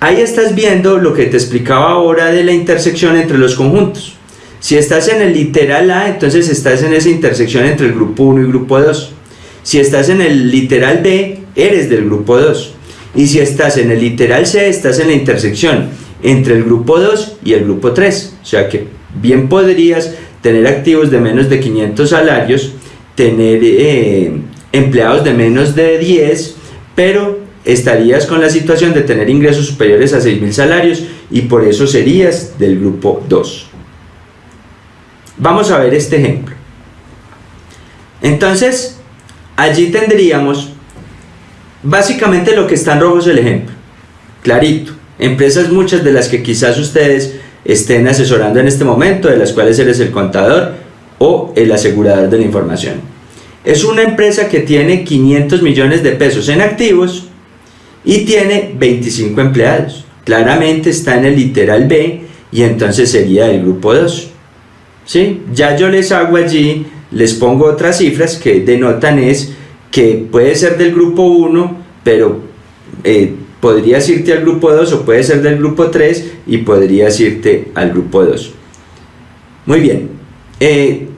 Ahí estás viendo lo que te explicaba ahora de la intersección entre los conjuntos. Si estás en el literal A, entonces estás en esa intersección entre el grupo 1 y grupo 2. Si estás en el literal B, eres del grupo 2. Y si estás en el literal C, estás en la intersección entre el grupo 2 y el grupo 3. O sea que bien podrías tener activos de menos de 500 salarios, tener eh, empleados de menos de 10, pero estarías con la situación de tener ingresos superiores a 6.000 salarios y por eso serías del grupo 2. Vamos a ver este ejemplo. Entonces, allí tendríamos básicamente lo que está en rojo es el ejemplo. Clarito. Empresas muchas de las que quizás ustedes estén asesorando en este momento, de las cuales eres el contador o el asegurador de la información. Es una empresa que tiene 500 millones de pesos en activos y tiene 25 empleados. Claramente está en el literal B y entonces sería el grupo 2. ¿Sí? Ya yo les hago allí, les pongo otras cifras que denotan es que puede ser del grupo 1, pero eh, podrías irte al grupo 2 o puede ser del grupo 3 y podrías irte al grupo 2. Muy bien. Eh,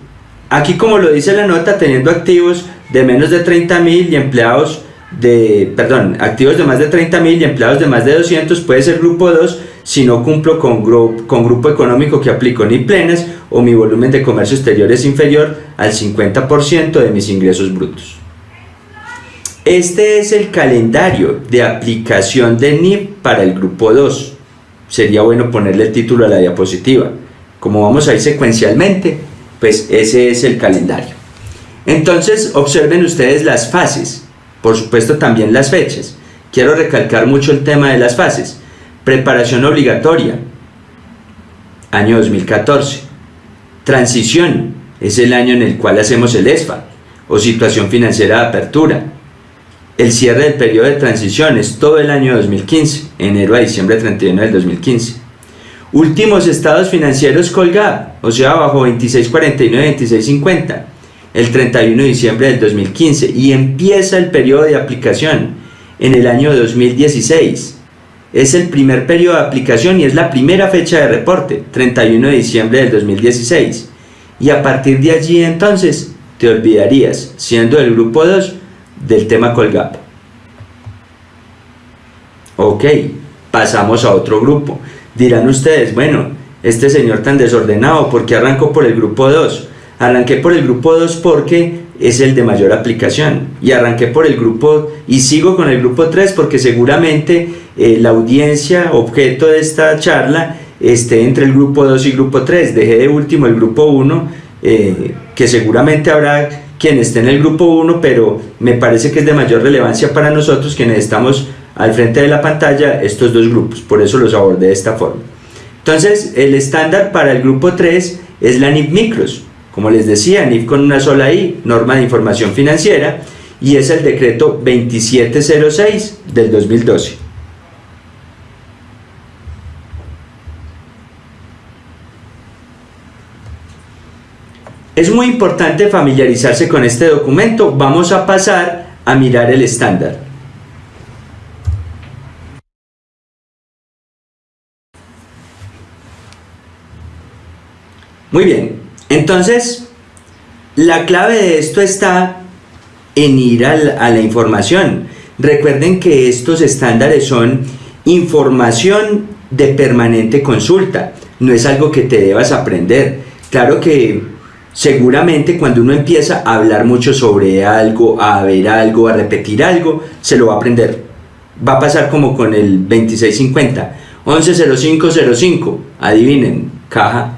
Aquí como lo dice la nota, teniendo activos de menos de 30 mil y empleados de, perdón, activos de más de 30 mil y empleados de más de 200 puede ser grupo 2 si no cumplo con, con grupo económico que aplico ni plenas o mi volumen de comercio exterior es inferior al 50% de mis ingresos brutos. Este es el calendario de aplicación de NIP para el grupo 2. Sería bueno ponerle el título a la diapositiva. Como vamos a ir secuencialmente, pues ese es el calendario. Entonces observen ustedes las fases, por supuesto también las fechas. Quiero recalcar mucho el tema de las fases. Preparación obligatoria, año 2014. Transición, es el año en el cual hacemos el ESFA. o situación financiera de apertura. El cierre del periodo de transición es todo el año 2015, enero a diciembre 31 del 2015. Últimos estados financieros colgado, o sea, bajo 2649-2650, el 31 de diciembre del 2015, y empieza el periodo de aplicación en el año 2016. Es el primer periodo de aplicación y es la primera fecha de reporte, 31 de diciembre del 2016. Y a partir de allí entonces te olvidarías, siendo el grupo 2, del tema Colgap. Ok, pasamos a otro grupo. Dirán ustedes, bueno, este señor tan desordenado, ¿por qué arrancó por el grupo 2? Arranqué por el grupo 2 porque es el de mayor aplicación. Y arranqué por el grupo y sigo con el grupo 3 porque seguramente eh, la audiencia objeto de esta charla esté entre el grupo 2 y grupo 3. Dejé de último el grupo 1, eh, que seguramente habrá quien esté en el grupo 1, pero me parece que es de mayor relevancia para nosotros quienes estamos al frente de la pantalla estos dos grupos, por eso los abordé de esta forma. Entonces, el estándar para el grupo 3 es la NIF Micros, como les decía, NIF con una sola I, norma de información financiera, y es el decreto 2706 del 2012. Es muy importante familiarizarse con este documento. Vamos a pasar a mirar el estándar. Muy bien, entonces la clave de esto está en ir a la, información. Recuerden que estos estándares son información de permanente consulta, no es algo que te debas aprender. Claro que seguramente cuando uno empieza a hablar mucho sobre algo, a ver algo, a repetir algo, se lo va a aprender. Va a pasar como con el 2650, 110505, adivinen, caja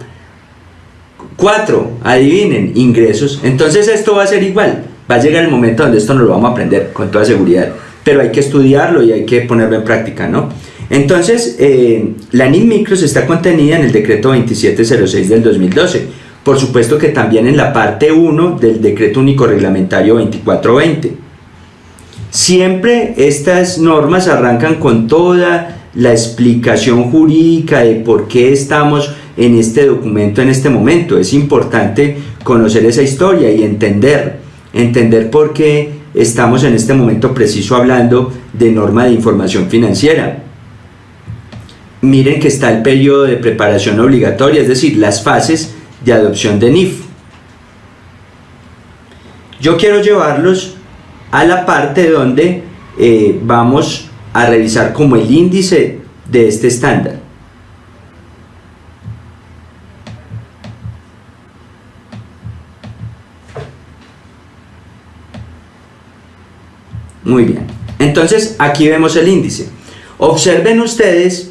4, adivinen, ingresos. Entonces esto va a ser igual. Va a llegar el momento donde esto no lo vamos a aprender con toda seguridad. Pero hay que estudiarlo y hay que ponerlo en práctica, ¿no? Entonces, eh, la NIM Micros está contenida en el decreto 2706 del 2012. Por supuesto que también en la parte 1 del decreto único reglamentario 2420. Siempre estas normas arrancan con toda la explicación jurídica de por qué estamos en este documento en este momento. Es importante conocer esa historia y entender, entender por qué estamos en este momento preciso hablando de norma de información financiera. Miren que está el periodo de preparación obligatoria, es decir, las fases de adopción de NIF. Yo quiero llevarlos a la parte donde eh, vamos a revisar como el índice de este estándar. Muy bien. Entonces, aquí vemos el índice. Observen ustedes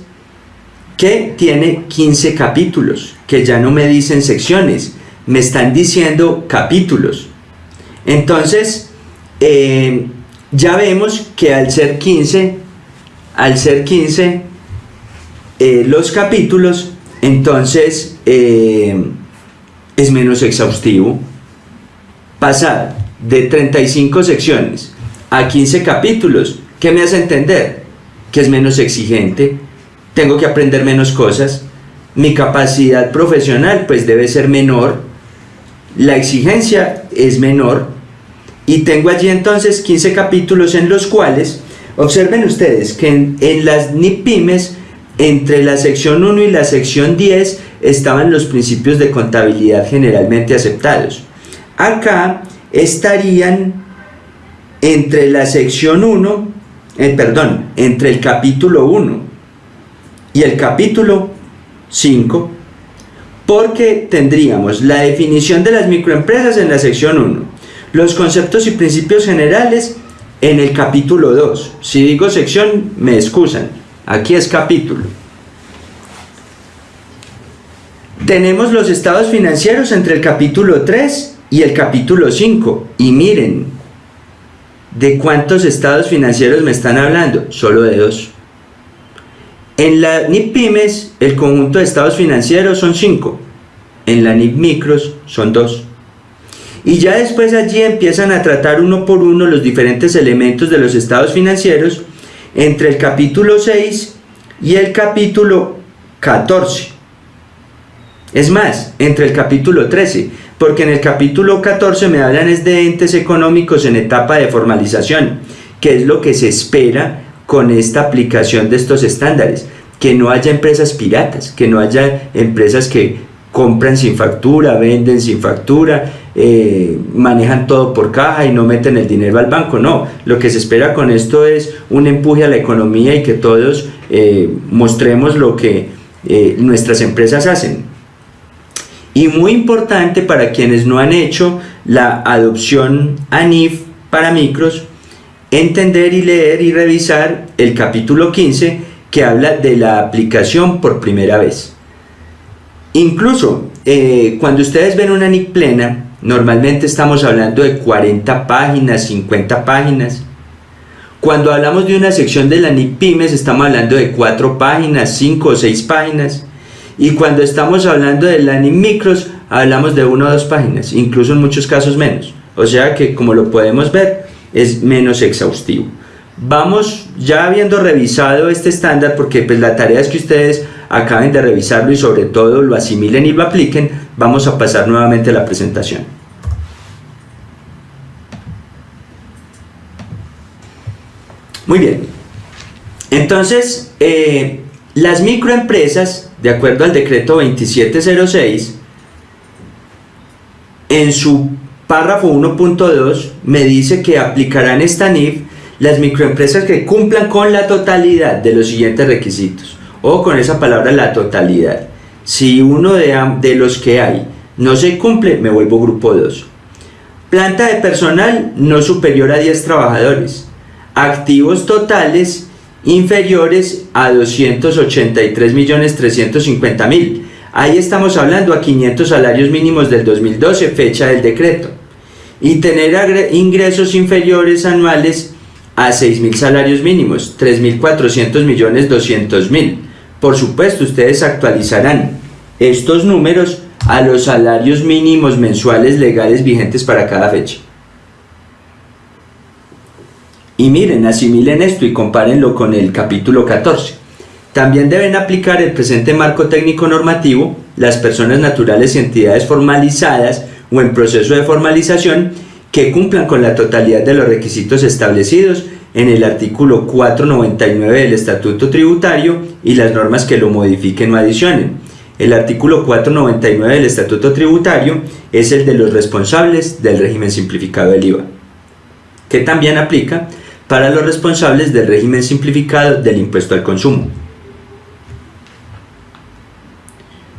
que tiene 15 capítulos, que ya no me dicen secciones, me están diciendo capítulos. Entonces, eh, ya vemos que al ser 15, al ser 15 eh, los capítulos, entonces eh, es menos exhaustivo. Pasar de 35 secciones a 15 capítulos. ¿Qué me hace entender? Que es menos exigente, tengo que aprender menos cosas, mi capacidad profesional pues debe ser menor, la exigencia es menor y tengo allí entonces 15 capítulos en los cuales, observen ustedes que en, las NIPIMES, entre la sección 1 y la sección 10 estaban los principios de contabilidad generalmente aceptados. Acá estarían entre la sección 1, eh, perdón, entre el capítulo 1 y el capítulo 5, porque tendríamos la definición de las microempresas en la sección 1, los conceptos y principios generales en el capítulo 2. Si digo sección, me excusan, aquí es capítulo. Tenemos los estados financieros entre el capítulo 3 y el capítulo 5, y miren, ¿De cuántos estados financieros me están hablando? Solo de dos. En la NIP Pymes, el conjunto de estados financieros son cinco. En la NIP Micros son dos. Y ya después allí empiezan a tratar uno por uno los diferentes elementos de los estados financieros entre el capítulo 6 y el capítulo 14. Es más, entre el capítulo 13, porque en el capítulo 14 me hablan es de entes económicos en etapa de formalización, que es lo que se espera con esta aplicación de estos estándares, que no haya empresas piratas, que no haya empresas que compran sin factura, venden sin factura, eh, manejan todo por caja y no meten el dinero al banco. No, lo que se espera con esto es un empuje a la economía y que todos eh, mostremos lo que eh, nuestras empresas hacen. Y muy importante para quienes no han hecho la adopción ANIF para micros, entender y leer y revisar el capítulo 15 que habla de la aplicación por primera vez. Incluso cuando ustedes ven una NIC plena, Normalmente estamos hablando de 40 páginas, 50 páginas. Cuando hablamos de una sección de la NIPIMES estamos hablando de 4 páginas, 5 o 6 páginas. Y cuando estamos hablando de la NIMICROS hablamos de 1 o 2 páginas, incluso en muchos casos menos. O sea que como lo podemos ver es menos exhaustivo. Vamos ya habiendo revisado este estándar porque pues la tarea es que ustedes acaben de revisarlo y sobre todo lo asimilen y lo apliquen, vamos a pasar nuevamente a la presentación. Muy bien, entonces eh, las microempresas, de acuerdo al decreto 2706, en su párrafo 1.2 me dice que aplicarán esta NIF las microempresas que cumplan con la totalidad de los siguientes requisitos o con esa palabra la totalidad. Si uno de, de los que hay no se cumple, me vuelvo grupo 2. Planta de personal no superior a 10 trabajadores. Activos totales inferiores a 283.350.000. Ahí estamos hablando a 500 salarios mínimos del 2012, fecha del decreto. Y tener ingresos inferiores anuales a 6.000 salarios mínimos, 3.400 millones 200 mil. Por supuesto, ustedes actualizarán estos números a los salarios mínimos mensuales legales vigentes para cada fecha. Y miren, asimilen esto y compárenlo con el capítulo 14. También deben aplicar el presente marco técnico normativo las personas naturales y entidades formalizadas o en proceso de formalización que cumplan con la totalidad de los requisitos establecidos en el artículo 499 del Estatuto Tributario y las normas que lo modifiquen o adicionen. El artículo 499 del Estatuto Tributario es el de los responsables del régimen simplificado del IVA, que también aplica para los responsables del régimen simplificado del impuesto al consumo.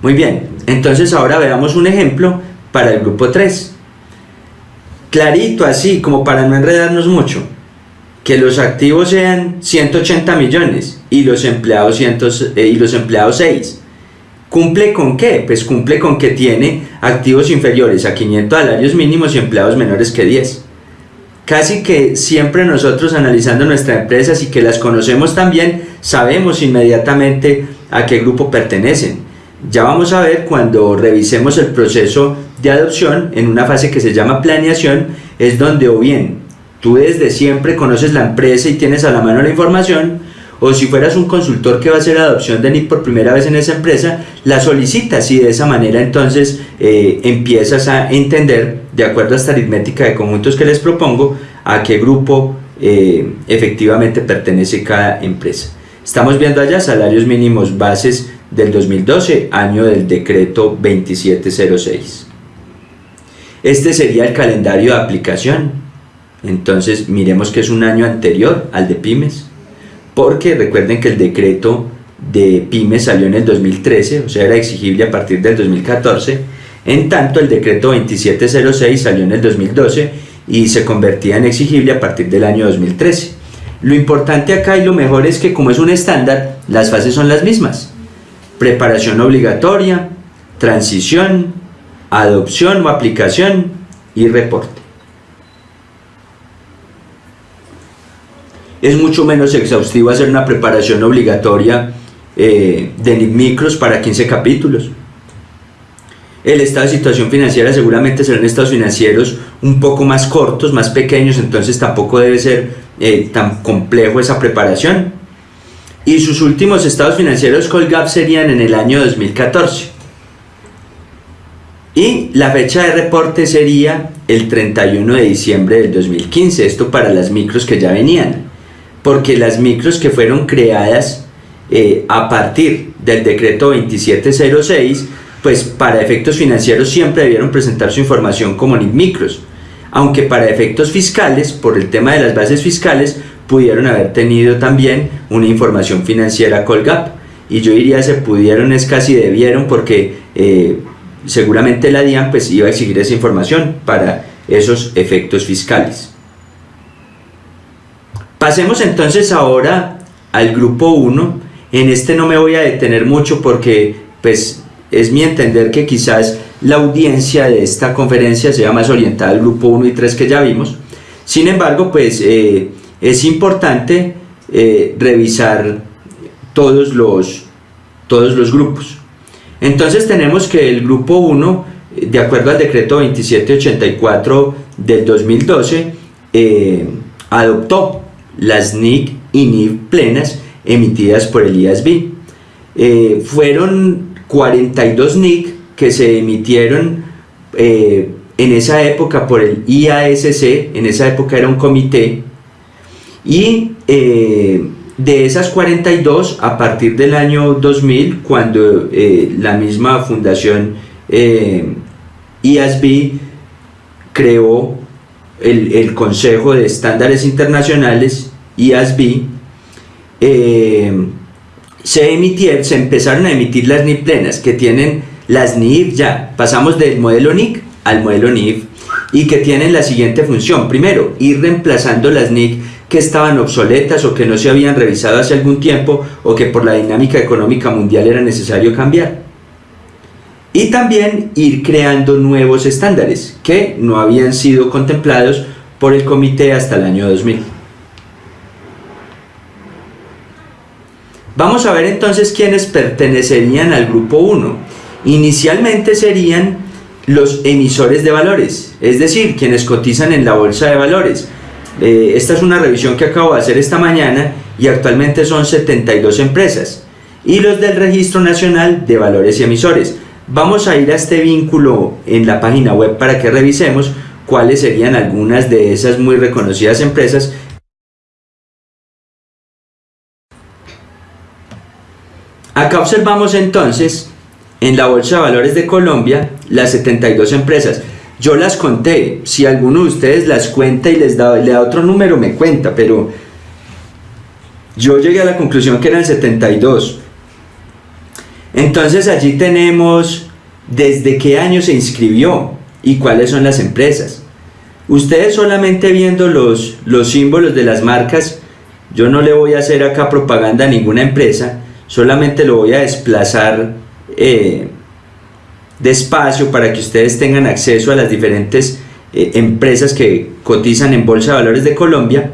Muy bien, entonces ahora veamos un ejemplo para el grupo 3. Clarito, así como para no enredarnos mucho que los activos sean 180 millones y los empleados, cientos, eh, y los empleados 6. ¿Cumple con qué? Pues cumple con que tiene activos inferiores a 500 salarios mínimos y empleados menores que 10. Casi que siempre nosotros analizando nuestras empresas y que las conocemos también, sabemos inmediatamente a qué grupo pertenecen. Ya vamos a ver cuando revisemos el proceso de adopción en una fase que se llama planeación, es donde o bien tú desde siempre conoces la empresa y tienes a la mano la información, o si fueras un consultor que va a hacer adopción de NIP por primera vez en esa empresa, la solicitas y de esa manera entonces eh, empiezas a entender, de acuerdo a esta aritmética de conjuntos que les propongo, a qué grupo eh, efectivamente pertenece cada empresa. Estamos viendo allá salarios mínimos bases del 2012, año del decreto 2706. Este sería el calendario de aplicación. Entonces miremos que es un año anterior al de pymes, porque recuerden que el decreto de pymes salió en el 2013, o sea era exigible a partir del 2014, en tanto el decreto 2706 salió en el 2012 y se convertía en exigible a partir del año 2013. Lo importante acá y lo mejor es que como es un estándar, las fases son las mismas. Preparación obligatoria, transición, adopción o aplicación y reporte. Es mucho menos exhaustivo hacer una preparación obligatoria eh, de micros para 15 capítulos. El estado de situación financiera seguramente serán estados financieros un poco más cortos, más pequeños, entonces tampoco debe ser eh, tan complejo esa preparación. Y sus últimos estados financieros Colgap serían en el año 2014. Y la fecha de reporte sería el 31 de diciembre del 2015, esto para las micros que ya venían, porque las micros que fueron creadas eh, a partir del decreto 2706, pues para efectos financieros siempre debieron presentar su información como micros, aunque para efectos fiscales, por el tema de las bases fiscales, pudieron haber tenido también una información financiera Colgap. Y yo diría se pudieron es casi debieron porque eh, seguramente la DIAN pues iba a exigir esa información para esos efectos fiscales. Pasemos entonces ahora al grupo 1. En este no me voy a detener mucho porque pues es mi entender que quizás la audiencia de esta conferencia sea más orientada al grupo 1 y 3 que ya vimos. Sin embargo, pues eh, es importante eh, revisar todos los, todos los grupos. Entonces tenemos que el grupo 1, de acuerdo al decreto 2784 del 2012, eh, adoptó las NIC y NIF plenas emitidas por el IASB. Eh, fueron 42 NIC que se emitieron eh, en esa época por el IASC, en esa época era un comité, y de esas 42, a partir del año 2000, cuando eh, la misma fundación eh, IASB creó el, Consejo de Estándares Internacionales, IASB, eh, se, se empezaron a emitir las NIF plenas, que tienen las NIF ya, pasamos del modelo NIC al modelo NIF, y que tienen la siguiente función. Primero, ir reemplazando las NIC que estaban obsoletas o que no se habían revisado hace algún tiempo o que por la dinámica económica mundial era necesario cambiar. Y también ir creando nuevos estándares que no habían sido contemplados por el comité hasta el año 2000. Vamos a ver entonces quiénes pertenecerían al grupo 1. Inicialmente serían los emisores de valores, es decir, quienes cotizan en la bolsa de valores, eh, esta es una revisión que acabo de hacer esta mañana y actualmente son 72 empresas. Y los del Registro Nacional de Valores y Emisores. Vamos a ir a este vínculo en la página web para que revisemos cuáles serían algunas de esas muy reconocidas empresas Acá observamos entonces en la Bolsa de Valores de Colombia las 72 empresas. Yo las conté, si alguno de ustedes las cuenta y les da, le da otro número, me cuenta, pero yo llegué a la conclusión que eran 72. Entonces allí tenemos desde qué año se inscribió y cuáles son las empresas. Ustedes solamente viendo los, los símbolos de las marcas, yo no le voy a hacer acá propaganda a ninguna empresa, solamente lo voy a desplazar eh, despacio para que ustedes tengan acceso a las diferentes eh, empresas que cotizan en Bolsa de Valores de Colombia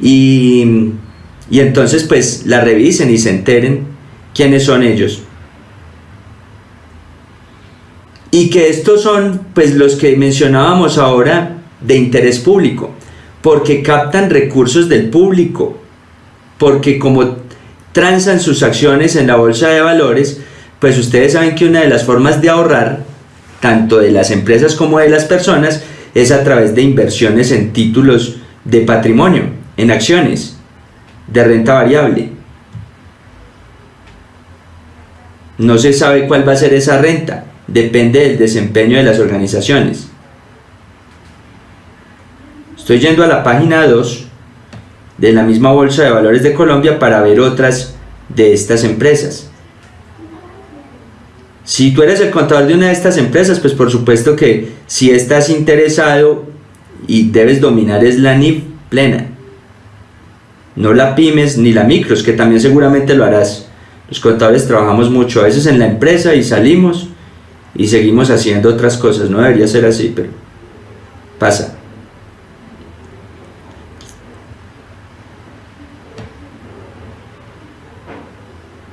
y, y entonces pues la revisen y se enteren quiénes son ellos. Y que estos son pues los que mencionábamos ahora de interés público, porque captan recursos del público, porque como transan sus acciones en la bolsa de valores, pues ustedes saben que una de las formas de ahorrar, tanto de las empresas como de las personas, es a través de inversiones en títulos de patrimonio, en acciones, de renta variable. No se sabe cuál va a ser esa renta, depende del desempeño de las organizaciones. Estoy yendo a la página 2 de la misma Bolsa de Valores de Colombia para ver otras de estas empresas. Si tú eres el contador de una de estas empresas, pues por supuesto que si estás interesado y debes dominar es la NIF plena. No la pymes ni la micros, que también seguramente lo harás. Los contadores trabajamos mucho, a veces en la empresa y salimos y seguimos haciendo otras cosas. No debería ser así, pero pasa.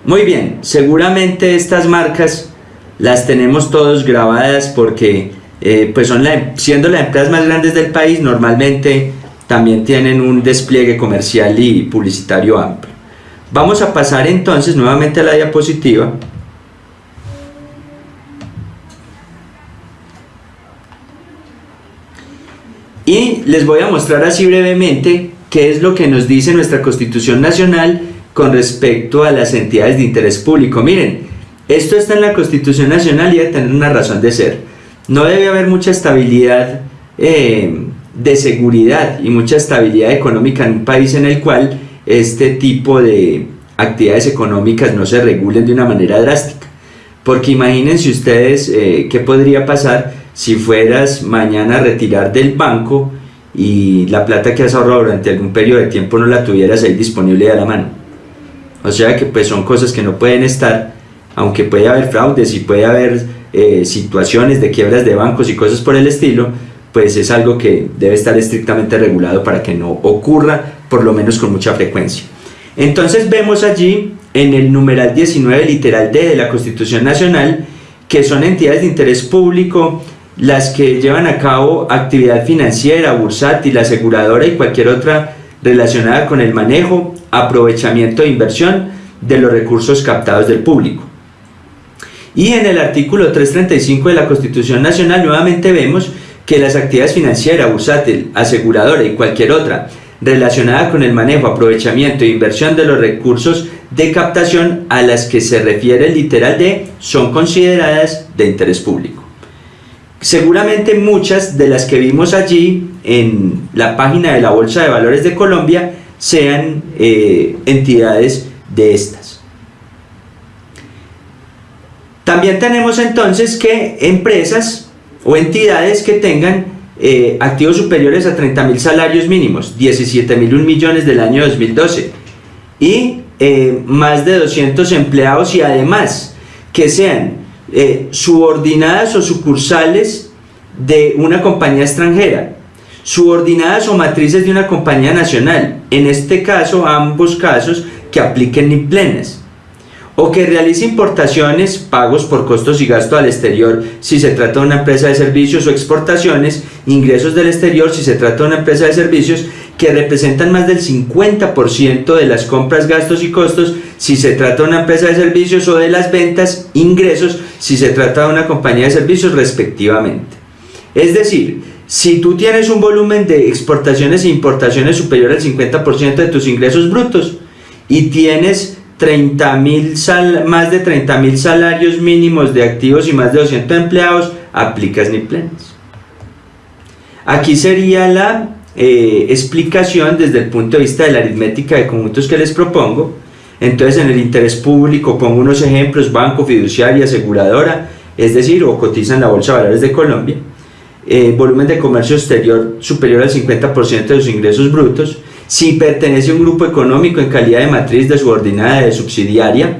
Muy bien, seguramente estas marcas las tenemos todos grabadas porque eh, pues son siendo las empresas más grandes del país, normalmente también tienen un despliegue comercial y publicitario amplio. Vamos a pasar entonces nuevamente a la diapositiva. Y les voy a mostrar así brevemente qué es lo que nos dice nuestra Constitución Nacional con respecto a las entidades de interés público. Miren, esto está en la Constitución Nacional y debe tener una razón de ser. No debe haber mucha estabilidad eh, de seguridad y mucha estabilidad económica en un país en el cual este tipo de actividades económicas no se regulen de una manera drástica. Porque imagínense ustedes eh, qué podría pasar si fueras mañana a retirar del banco y la plata que has ahorrado durante algún periodo de tiempo no la tuvieras ahí disponible a la mano. O sea que pues son cosas que no pueden estar, aunque puede haber fraudes y puede haber eh, situaciones de quiebras de bancos y cosas por el estilo, pues es algo que debe estar estrictamente regulado para que no ocurra, por lo menos con mucha frecuencia. Entonces vemos allí en el numeral 19 literal D de la Constitución Nacional que son entidades de interés público las que llevan a cabo actividad financiera, bursátil, aseguradora y cualquier otra relacionada con el manejo, aprovechamiento e inversión de los recursos captados del público. Y en el artículo 335 de la Constitución Nacional nuevamente vemos que las actividades financieras, bursátil, aseguradora y cualquier otra relacionada con el manejo, aprovechamiento e inversión de los recursos de captación a las que se refiere el literal de son consideradas de interés público. Seguramente muchas de las que vimos allí en la página de la Bolsa de Valores de Colombia sean eh, entidades de estas. También tenemos entonces que empresas o entidades que tengan eh, activos superiores a 30 mil salarios mínimos, 17 mil millones del año 2012 y eh, más de 200 empleados y además que sean eh, subordinadas o sucursales de una compañía extranjera, subordinadas o matrices de una compañía nacional, en este caso ambos casos que apliquen ni plenas, o que realice importaciones, pagos por costos y gastos al exterior si se trata de una empresa de servicios o exportaciones, ingresos del exterior si se trata de una empresa de servicios que representan más del 50% de las compras, gastos y costos si se trata de una empresa de servicios o de las ventas, ingresos si se trata de una compañía de servicios respectivamente. Es decir, si tú tienes un volumen de exportaciones e importaciones superior al 50% de tus ingresos brutos y tienes 30 más de 30 mil salarios mínimos de activos y más de 200 empleados, aplicas ni plenas. Aquí sería la eh, explicación desde el punto de vista de la aritmética de conjuntos que les propongo. Entonces en el interés público pongo unos ejemplos, banco, fiduciaria, aseguradora, es decir, o cotizan la Bolsa de Valores de Colombia, eh, volumen de comercio exterior superior al 50% de sus ingresos brutos, si pertenece a un grupo económico en calidad de matriz de subordinada de subsidiaria,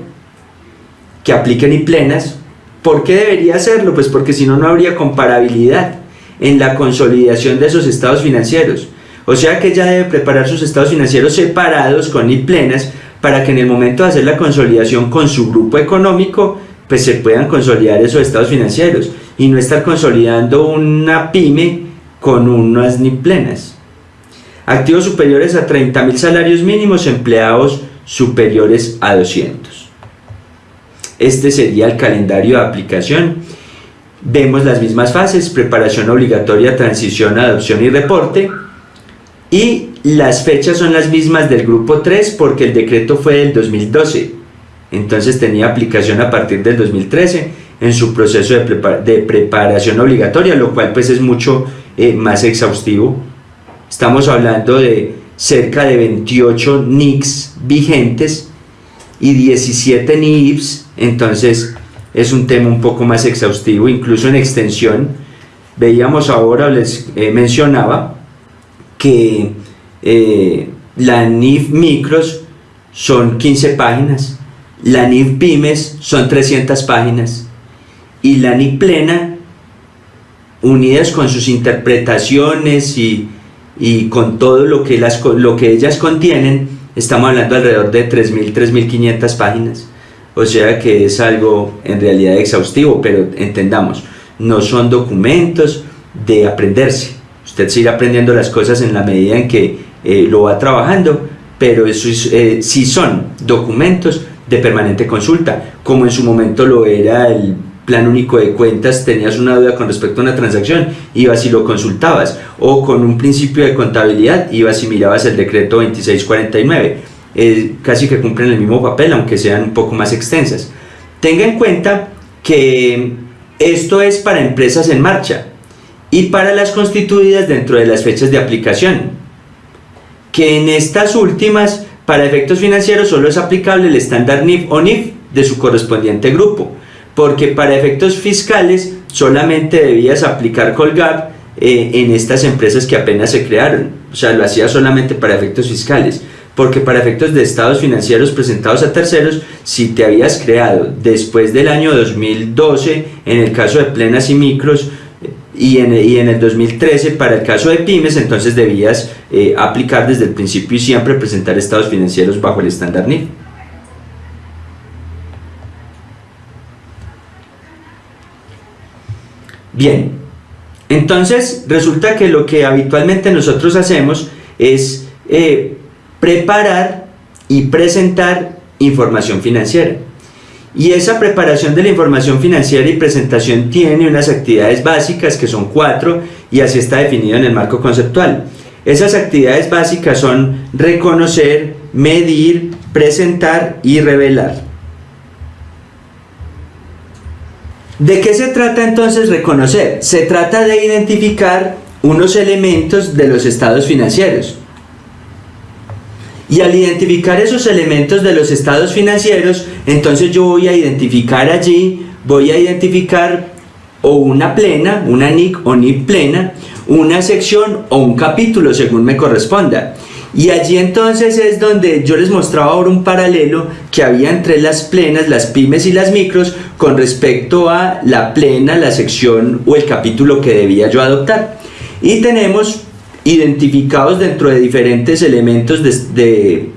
que apliquen y plenas. ¿Por qué debería hacerlo? Pues porque si no, no habría comparabilidad en la consolidación de esos estados financieros. O sea que ella debe preparar sus estados financieros separados con y plenas para que en el momento de hacer la consolidación con su grupo económico, pues se puedan consolidar esos estados financieros y no estar consolidando una pyme con unas ni plenas activos superiores a 30 mil salarios mínimos, empleados superiores a 200. Este sería el calendario de aplicación. Vemos las mismas fases, preparación obligatoria, transición, adopción y reporte. Y las fechas son las mismas del grupo 3 porque el decreto fue del 2012. Entonces tenía aplicación a partir del 2013 en su proceso de, preparación obligatoria, lo cual pues es mucho eh, más exhaustivo Estamos hablando de cerca de 28 NICs vigentes y 17 NIFs, entonces es un tema un poco más exhaustivo, incluso en extensión. Veíamos ahora, les eh, mencionaba, que eh, la NIF micros son 15 páginas, la NIF pymes son 300 páginas y la NIF plena, unidas con sus interpretaciones y y con todo lo que, las, lo que ellas contienen, estamos hablando alrededor de 3.000, 3.500 páginas. O sea que es algo en realidad exhaustivo, pero entendamos, no son documentos de aprenderse. Usted sigue aprendiendo las cosas en la medida en que eh, lo va trabajando, pero eso eh, sí son documentos de permanente consulta, como en su momento lo era el plan único de cuentas, tenías una duda con respecto a una transacción, ibas y lo consultabas, o con un principio de contabilidad, ibas y mirabas el decreto 2649, eh, casi que cumplen el mismo papel, aunque sean un poco más extensas. Tenga en cuenta que esto es para empresas en marcha y para las constituidas dentro de las fechas de aplicación, que en estas últimas, para efectos financieros, solo es aplicable el estándar NIF o NIF de su correspondiente grupo, porque para efectos fiscales solamente debías aplicar Colgap eh, en estas empresas que apenas se crearon, o sea, lo hacía solamente para efectos fiscales, porque para efectos de estados financieros presentados a terceros, si te habías creado después del año 2012, en el caso de plenas y micros, y en, y en, el 2013 para el caso de pymes entonces debías eh, aplicar desde el principio y siempre presentar estados financieros bajo el estándar NIF. Bien, entonces resulta que lo que habitualmente nosotros hacemos es eh, preparar y presentar información financiera. Y esa preparación de la información financiera y presentación tiene unas actividades básicas que son cuatro y así está definido en el marco conceptual. Esas actividades básicas son reconocer, medir, presentar y revelar. ¿De qué se trata entonces reconocer? Se trata de identificar unos elementos de los estados financieros. Y al identificar esos elementos de los estados financieros, entonces yo voy a identificar allí, voy a identificar o una plena, una NIC o NIC plena, una sección o un capítulo según me corresponda. Y allí entonces es donde yo les mostraba ahora un paralelo que había entre las plenas, las pymes y las micros con respecto a la plena, la sección o el capítulo que debía yo adoptar. Y tenemos identificados dentro de diferentes elementos de,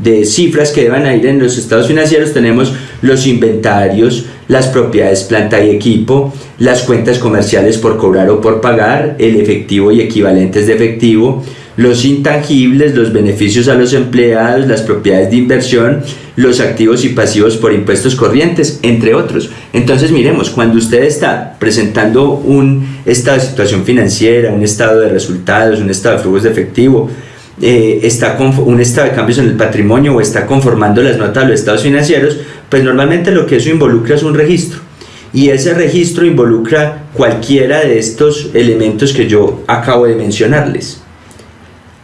de, cifras que deban ir en los estados financieros, tenemos los inventarios, las propiedades planta y equipo, las cuentas comerciales por cobrar o por pagar, el efectivo y equivalentes de efectivo, los intangibles, los beneficios a los empleados, las propiedades de inversión, los activos y pasivos por impuestos corrientes, entre otros. Entonces miremos, cuando usted está presentando un estado de situación financiera, un estado de resultados, un estado de flujos de efectivo, eh, está un estado de cambios en el patrimonio o está conformando las notas de los estados financieros, pues normalmente lo que eso involucra es un registro. Y ese registro involucra cualquiera de estos elementos que yo acabo de mencionarles.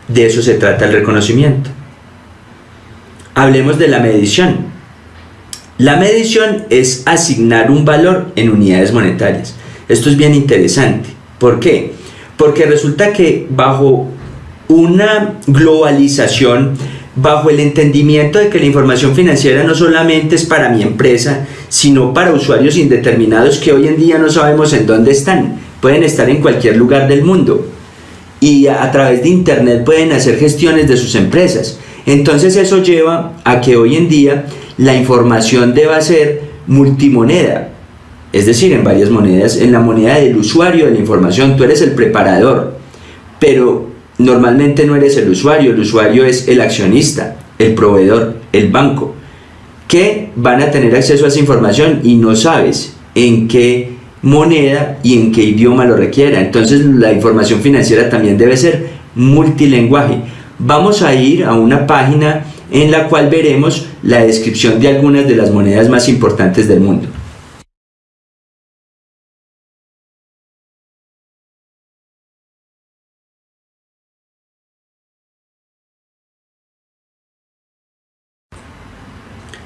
De eso se trata el reconocimiento. Hablemos de la medición. La medición es asignar un valor en unidades monetarias. Esto es bien interesante. ¿Por qué? Porque resulta que bajo una globalización, bajo el entendimiento de que la información financiera no solamente es para mi empresa, sino para usuarios indeterminados que hoy en día no sabemos en dónde están. Pueden estar en cualquier lugar del mundo y a través de internet pueden hacer gestiones de sus empresas. Entonces eso lleva a que hoy en día la información deba ser multimoneda, es decir, en varias monedas, en la moneda del usuario de la información, tú eres el preparador, pero normalmente no eres el usuario, el usuario es el accionista, el proveedor, el banco, que van a tener acceso a esa información y no sabes en qué moneda y en qué idioma lo requiera. Entonces la información financiera también debe ser multilenguaje. Vamos a ir a una página en la cual veremos la descripción de algunas de las monedas más importantes del mundo.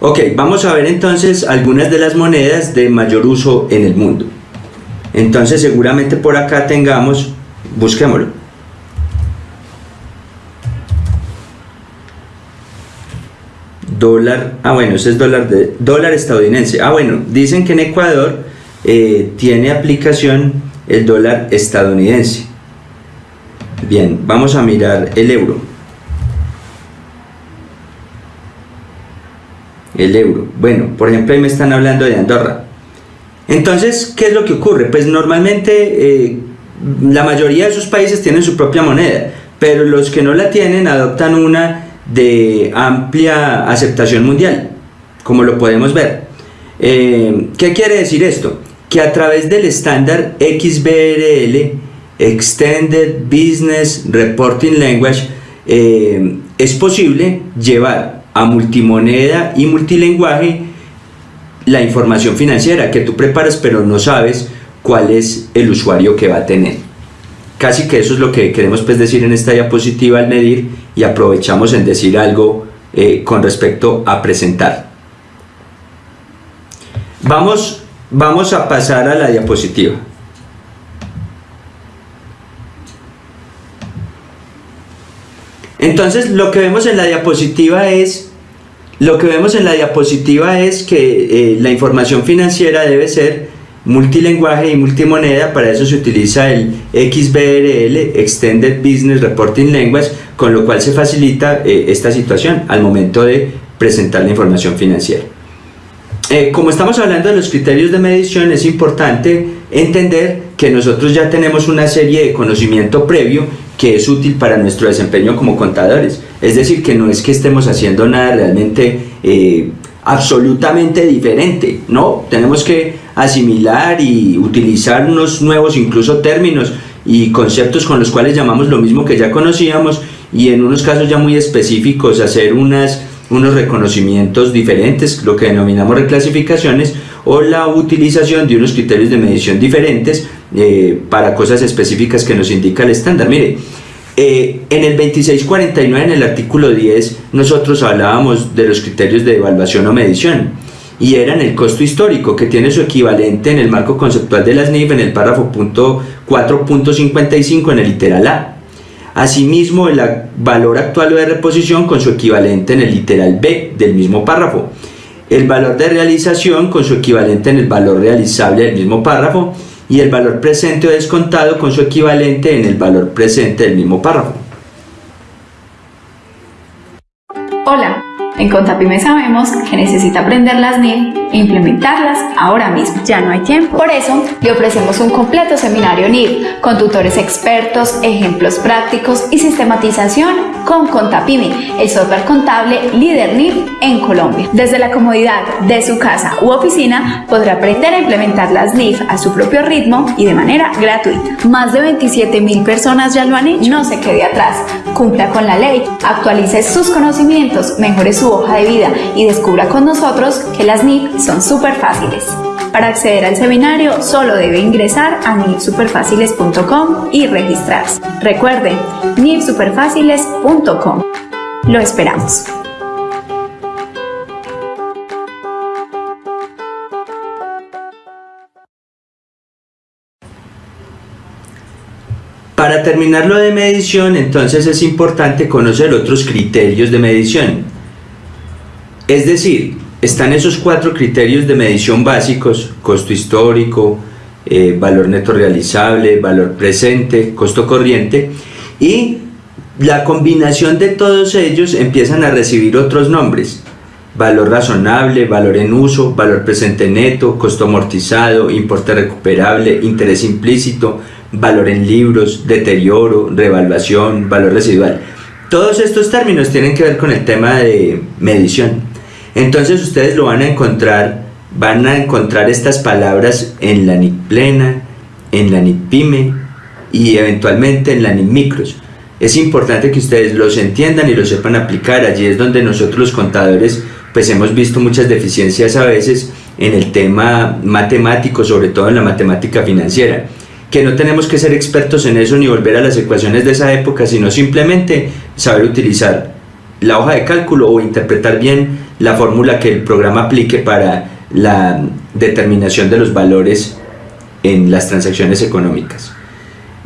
Ok, vamos a ver entonces algunas de las monedas de mayor uso en el mundo. Entonces seguramente por acá tengamos, busquémoslo. Dólar, ah bueno, ese es dólar, de, dólar estadounidense. Ah bueno, dicen que en Ecuador eh, tiene aplicación el dólar estadounidense. Bien, vamos a mirar el euro. el euro. Bueno, por ejemplo, ahí me están hablando de Andorra. Entonces, ¿qué es lo que ocurre? Pues normalmente eh, la mayoría de esos países tienen su propia moneda, pero los que no la tienen adoptan una de amplia aceptación mundial, como lo podemos ver. Eh, ¿Qué quiere decir esto? Que a través del estándar XBRL, Extended Business Reporting Language, eh, es posible llevar a multimoneda y multilenguaje la información financiera que tú preparas pero no sabes cuál es el usuario que va a tener. Casi que eso es lo que queremos pues decir en esta diapositiva al medir y aprovechamos en decir algo eh, con respecto a presentar. Vamos, vamos a pasar a la diapositiva. Entonces lo que vemos en la diapositiva es lo que vemos en la diapositiva es que eh, la información financiera debe ser multilenguaje y multimoneda, para eso se utiliza el XBRL, Extended Business Reporting Language, con lo cual se facilita eh, esta situación al momento de presentar la información financiera. Eh, como estamos hablando de los criterios de medición, es importante entender que nosotros ya tenemos una serie de conocimiento previo que es útil para nuestro desempeño como contadores. Es decir, que no es que estemos haciendo nada realmente eh, absolutamente diferente, ¿no? Tenemos que asimilar y utilizar unos nuevos incluso términos y conceptos con los cuales llamamos lo mismo que ya conocíamos y en unos casos ya muy específicos hacer unas, unos reconocimientos diferentes, lo que denominamos reclasificaciones, o la utilización de unos criterios de medición diferentes eh, para cosas específicas que nos indica el estándar. Mire, eh, en el 2649, en el artículo 10, nosotros hablábamos de los criterios de evaluación o medición y eran el costo histórico que tiene su equivalente en el marco conceptual de las NIF en el párrafo 4.55 en el literal A. Asimismo, el valor actual de reposición con su equivalente en el literal B del mismo párrafo el valor de realización con su equivalente en el valor realizable del mismo párrafo y el valor presente o descontado con su equivalente en el valor presente del mismo párrafo. Hola, en Contapime sabemos que necesita aprender las NIF e implementarlas ahora mismo. Ya no hay tiempo. Por eso, le ofrecemos un completo seminario NIF con tutores expertos, ejemplos prácticos y sistematización con Contapime, el software contable líder NIF en Colombia. Desde la comodidad de su casa u oficina, podrá aprender a implementar las NIF a su propio ritmo y de manera gratuita. Más de 27 mil personas ya lo han hecho. No se quede atrás, cumpla con la ley, actualice sus conocimientos, mejore su hoja de vida y descubra con nosotros que las NIF son súper fáciles. Para acceder al seminario solo debe ingresar a nifsuperfáciles.com y registrarse. Recuerde, nifsuperfáciles.com. Lo esperamos. Para terminar lo de medición, entonces es importante conocer otros criterios de medición. Es decir, están esos cuatro criterios de medición básicos, costo histórico, eh, valor neto realizable, valor presente, costo corriente, y la combinación de todos ellos empiezan a recibir otros nombres, valor razonable, valor en uso, valor presente neto, costo amortizado, importe recuperable, interés implícito, valor en libros, deterioro, revaluación, valor residual. Todos estos términos tienen que ver con el tema de medición. Entonces ustedes lo van a encontrar, van a encontrar estas palabras en la NIC plena, en la NIC pyme y eventualmente en la NIC micros. Es importante que ustedes los entiendan y los sepan aplicar. Allí es donde nosotros los contadores pues hemos visto muchas deficiencias a veces en el tema matemático, sobre todo en la matemática financiera que no tenemos que ser expertos en eso ni volver a las ecuaciones de esa época, sino simplemente saber utilizar la hoja de cálculo o interpretar bien la fórmula que el programa aplique para la determinación de los valores en las transacciones económicas.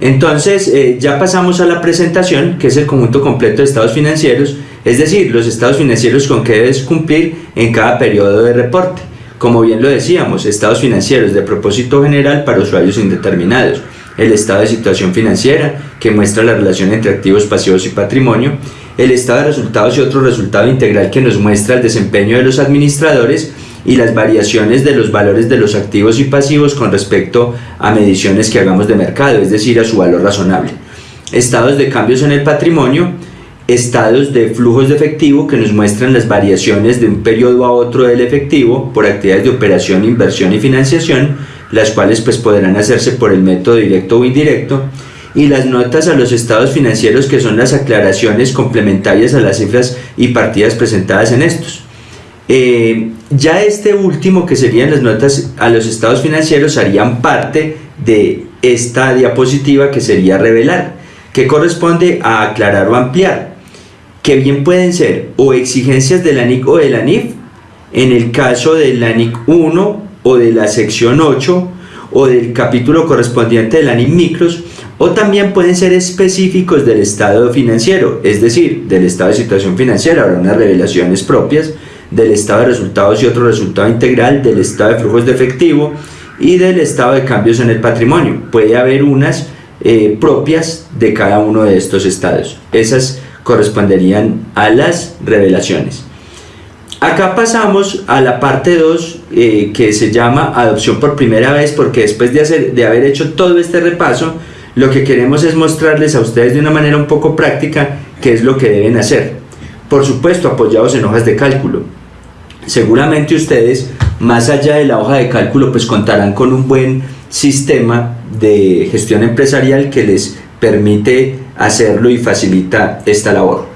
Entonces eh, ya pasamos a la presentación, que es el conjunto completo de estados financieros, es decir, los estados financieros con que debes cumplir en cada periodo de reporte. Como bien lo decíamos, estados financieros de propósito general para usuarios indeterminados, el estado de situación financiera, que muestra la relación entre activos pasivos y patrimonio, el estado de resultados y otro resultado integral que nos muestra el desempeño de los administradores y las variaciones de los valores de los activos y pasivos con respecto a mediciones que hagamos de mercado, es decir, a su valor razonable. Estados de cambios en el patrimonio, estados de flujos de efectivo que nos muestran las variaciones de un periodo a otro del efectivo por actividades de operación, inversión y financiación, las cuales pues podrán hacerse por el método directo o indirecto, y las notas a los estados financieros que son las aclaraciones complementarias a las cifras y partidas presentadas en estos. Eh, ya este último, que serían las notas a los estados financieros, harían parte de esta diapositiva que sería revelar, que corresponde a aclarar o ampliar, que bien pueden ser o exigencias del ANIC o del ANIF, en el caso del ANIC 1 o de la sección 8 o del capítulo correspondiente del ANIC micros, o también pueden ser específicos del estado financiero, es decir, del estado de situación financiera, habrá unas revelaciones propias, del estado de resultados y otro resultado integral, del estado de flujos de efectivo y del estado de cambios en el patrimonio. Puede haber unas eh, propias de cada uno de estos estados. Esas corresponderían a las revelaciones. Acá pasamos a la parte 2 eh, que se llama adopción por primera vez porque después de, hacer, de haber hecho todo este repaso, lo que queremos es mostrarles a ustedes de una manera un poco práctica qué es lo que deben hacer. Por supuesto, apoyados en hojas de cálculo. Seguramente ustedes, más allá de la hoja de cálculo, pues contarán con un buen sistema de gestión empresarial que les permite hacerlo y facilita esta labor.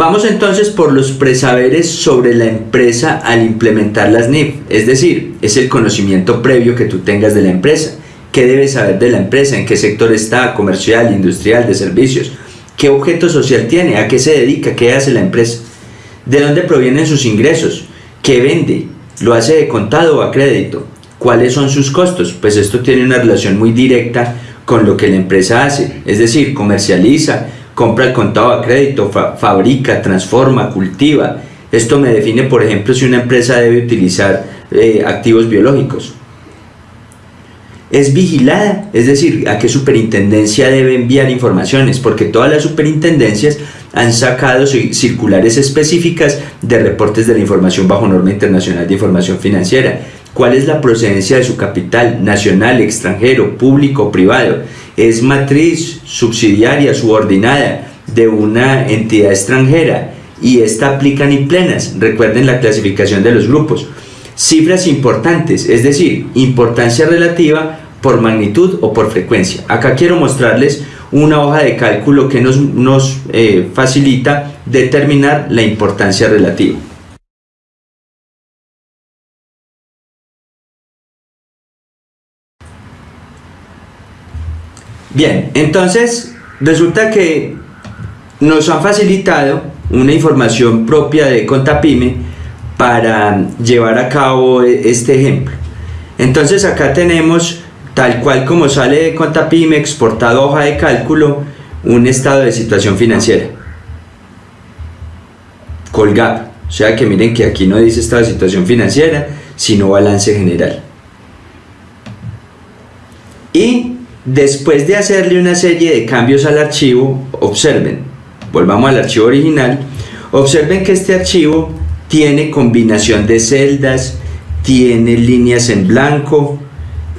Vamos entonces por los presaberes sobre la empresa al implementar las NIF, es decir, es el conocimiento previo que tú tengas de la empresa. ¿Qué debes saber de la empresa? ¿En qué sector está? ¿Comercial, industrial, de servicios? ¿Qué objeto social tiene? ¿A qué se dedica? ¿Qué hace la empresa? ¿De dónde provienen sus ingresos? ¿Qué vende? ¿Lo hace de contado o a crédito? ¿Cuáles son sus costos? Pues esto tiene una relación muy directa con lo que la empresa hace, es decir, comercializa, compra el contado a crédito, fabrica, transforma, cultiva. Esto me define, por ejemplo, si una empresa debe utilizar eh, activos biológicos. Es vigilada, es decir, a qué superintendencia debe enviar informaciones, porque todas las superintendencias han sacado circulares específicas de reportes de la información bajo norma internacional de información financiera. ¿Cuál es la procedencia de su capital, nacional, extranjero, público, privado? Es matriz subsidiaria subordinada de una entidad extranjera y esta aplica ni plenas. Recuerden la clasificación de los grupos. Cifras importantes, es decir, importancia relativa por magnitud o por frecuencia. Acá quiero mostrarles una hoja de cálculo que nos, nos eh, facilita determinar la importancia relativa. Bien, entonces resulta que nos han facilitado una información propia de Contapime para llevar a cabo e, este ejemplo. Entonces acá tenemos, tal cual como sale de Contapime, exportado hoja de cálculo, un estado de situación financiera. Colgap. O sea que miren que aquí no dice estado de situación financiera, sino balance general. Y Después de hacerle una serie de cambios al archivo, observen, volvamos al archivo original, observen que este archivo tiene combinación de celdas, tiene líneas en blanco,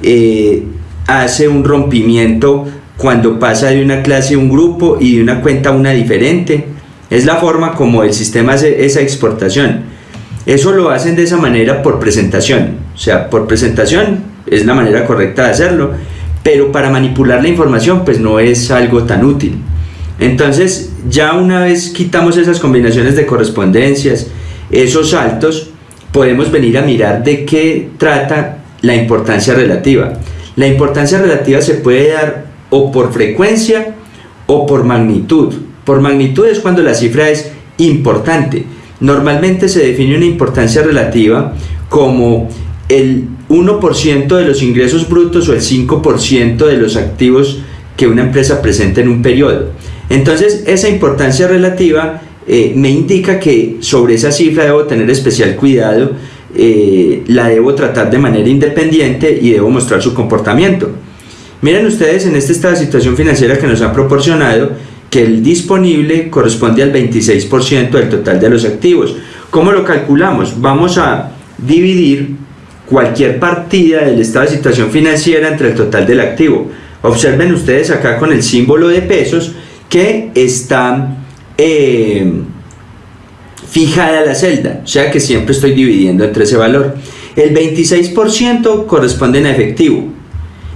eh, hace un rompimiento cuando pasa de una clase a un grupo y de una cuenta a una diferente. Es la forma como el sistema hace esa exportación. Eso lo hacen de esa manera por presentación. O sea, por presentación es la manera correcta de hacerlo pero para manipular la información pues no es algo tan útil. Entonces ya una vez quitamos esas combinaciones de correspondencias, esos saltos, podemos venir a mirar de qué trata la importancia relativa. La importancia relativa se puede dar o por frecuencia o por magnitud. Por magnitud es cuando la cifra es importante. Normalmente se define una importancia relativa como el 1% de los ingresos brutos o el 5% de los activos que una empresa presenta en un periodo. Entonces, esa importancia relativa eh, me indica que sobre esa cifra debo tener especial cuidado eh, la debo tratar de manera independiente y debo mostrar su comportamiento. Miren ustedes en esta estado de situación financiera que nos han proporcionado que el disponible corresponde al 26% del total de los activos. ¿Cómo lo calculamos? Vamos a dividir cualquier partida del estado de situación financiera entre el total del activo. Observen ustedes acá con el símbolo de pesos que está eh, fijada la celda, o sea que siempre estoy dividiendo entre ese valor. El 26% corresponde a efectivo,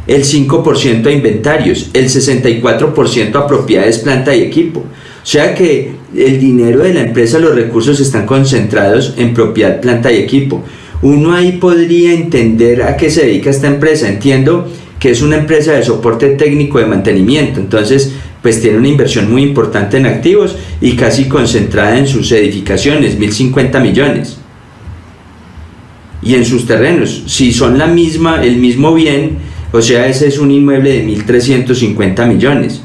el 5% a inventarios, el 64% a propiedades, planta y equipo. O sea que el dinero de la empresa, los recursos están concentrados en propiedad, planta y equipo. Uno ahí podría entender a qué se dedica esta empresa. Entiendo que es una empresa de soporte técnico de mantenimiento, entonces pues tiene una inversión muy importante en activos y casi concentrada en sus edificaciones, 1050 millones. Y en sus terrenos, si son la misma, el mismo bien, o sea, ese es un inmueble de 1350 millones.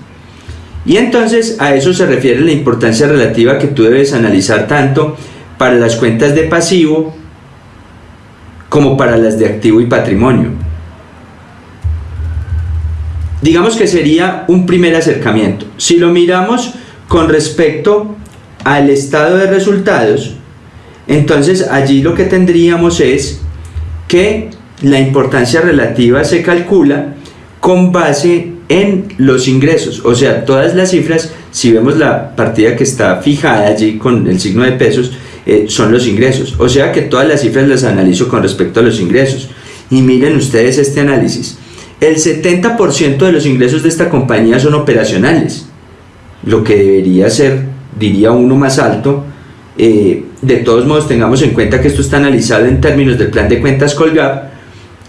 Y entonces a eso se refiere la importancia relativa que tú debes analizar tanto para las cuentas de pasivo como para las de activo y patrimonio. Digamos que sería un primer acercamiento. Si lo miramos con respecto al estado de resultados, entonces allí lo que tendríamos es que la importancia relativa se calcula con base en los ingresos, o sea, todas las cifras, si vemos la partida que está fijada allí con el signo de pesos, eh, son los ingresos, o sea que todas las cifras las analizo con respecto a los ingresos. Y miren ustedes este análisis, el 70% de los ingresos de esta compañía son operacionales, lo que debería ser, diría uno, más alto. Eh, de todos modos, tengamos en cuenta que esto está analizado en términos del plan de cuentas Colgap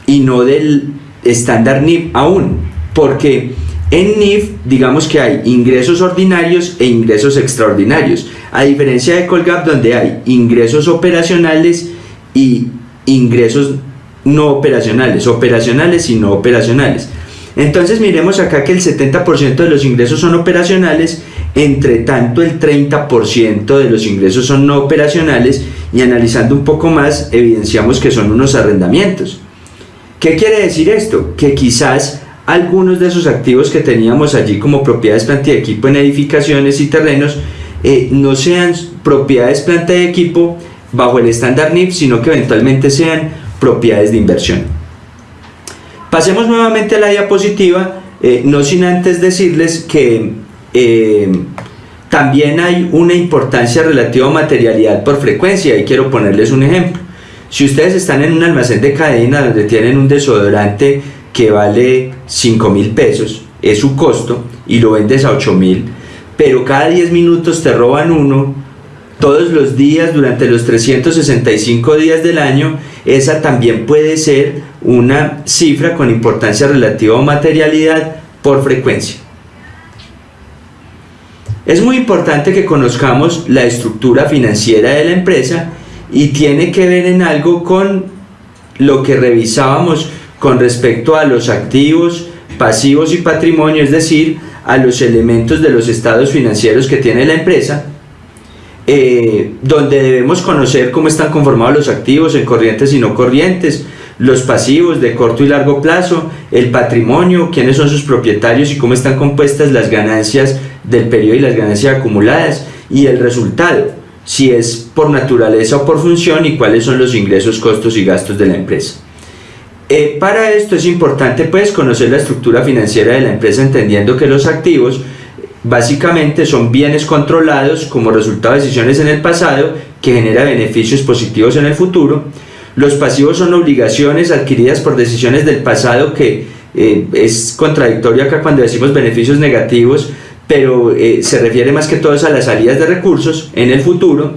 y no del estándar NIF aún, porque en NIF digamos que hay ingresos ordinarios e ingresos extraordinarios, a diferencia de Colgap donde hay ingresos operacionales y ingresos no operacionales, operacionales y no operacionales. Entonces miremos acá que el 70% de los ingresos son operacionales, entre tanto el 30% de los ingresos son no operacionales y analizando un poco más evidenciamos que son unos arrendamientos. ¿Qué quiere decir esto? Que quizás algunos de esos activos que teníamos allí como propiedades, planta y equipo en edificaciones y terrenos eh, no sean propiedades, planta y equipo bajo el estándar NIF, sino que eventualmente sean propiedades de inversión. Pasemos nuevamente a la diapositiva, eh, no sin antes decirles que eh, también hay una importancia relativa a materialidad por frecuencia y quiero ponerles un ejemplo. Si ustedes están en un almacén de cadena donde tienen un desodorante que vale 5 mil pesos, es su costo, y lo vendes a 8 mil, pero cada 10 minutos te roban uno, todos los días durante los 365 días del año, esa también puede ser una cifra con importancia relativa a materialidad por frecuencia. Es muy importante que conozcamos la estructura financiera de la empresa y tiene que ver en algo con lo que revisábamos con respecto a los activos, pasivos y patrimonio, es decir, a los elementos de los estados financieros que tiene la empresa, eh, donde debemos conocer cómo están conformados los activos en corrientes y no corrientes, los pasivos de corto y largo plazo, el patrimonio, quiénes son sus propietarios y cómo están compuestas las ganancias del periodo y las ganancias acumuladas, y el resultado si es por naturaleza o por función y cuáles son los ingresos, costos y gastos de la empresa. Eh, para esto es importante pues conocer la estructura financiera de la empresa entendiendo que los activos básicamente son bienes controlados como resultado de decisiones en el pasado que genera beneficios positivos en el futuro. Los pasivos son obligaciones adquiridas por decisiones del pasado que eh, es contradictorio acá cuando decimos beneficios negativos pero eh, se refiere más que todo a las salidas de recursos en el futuro,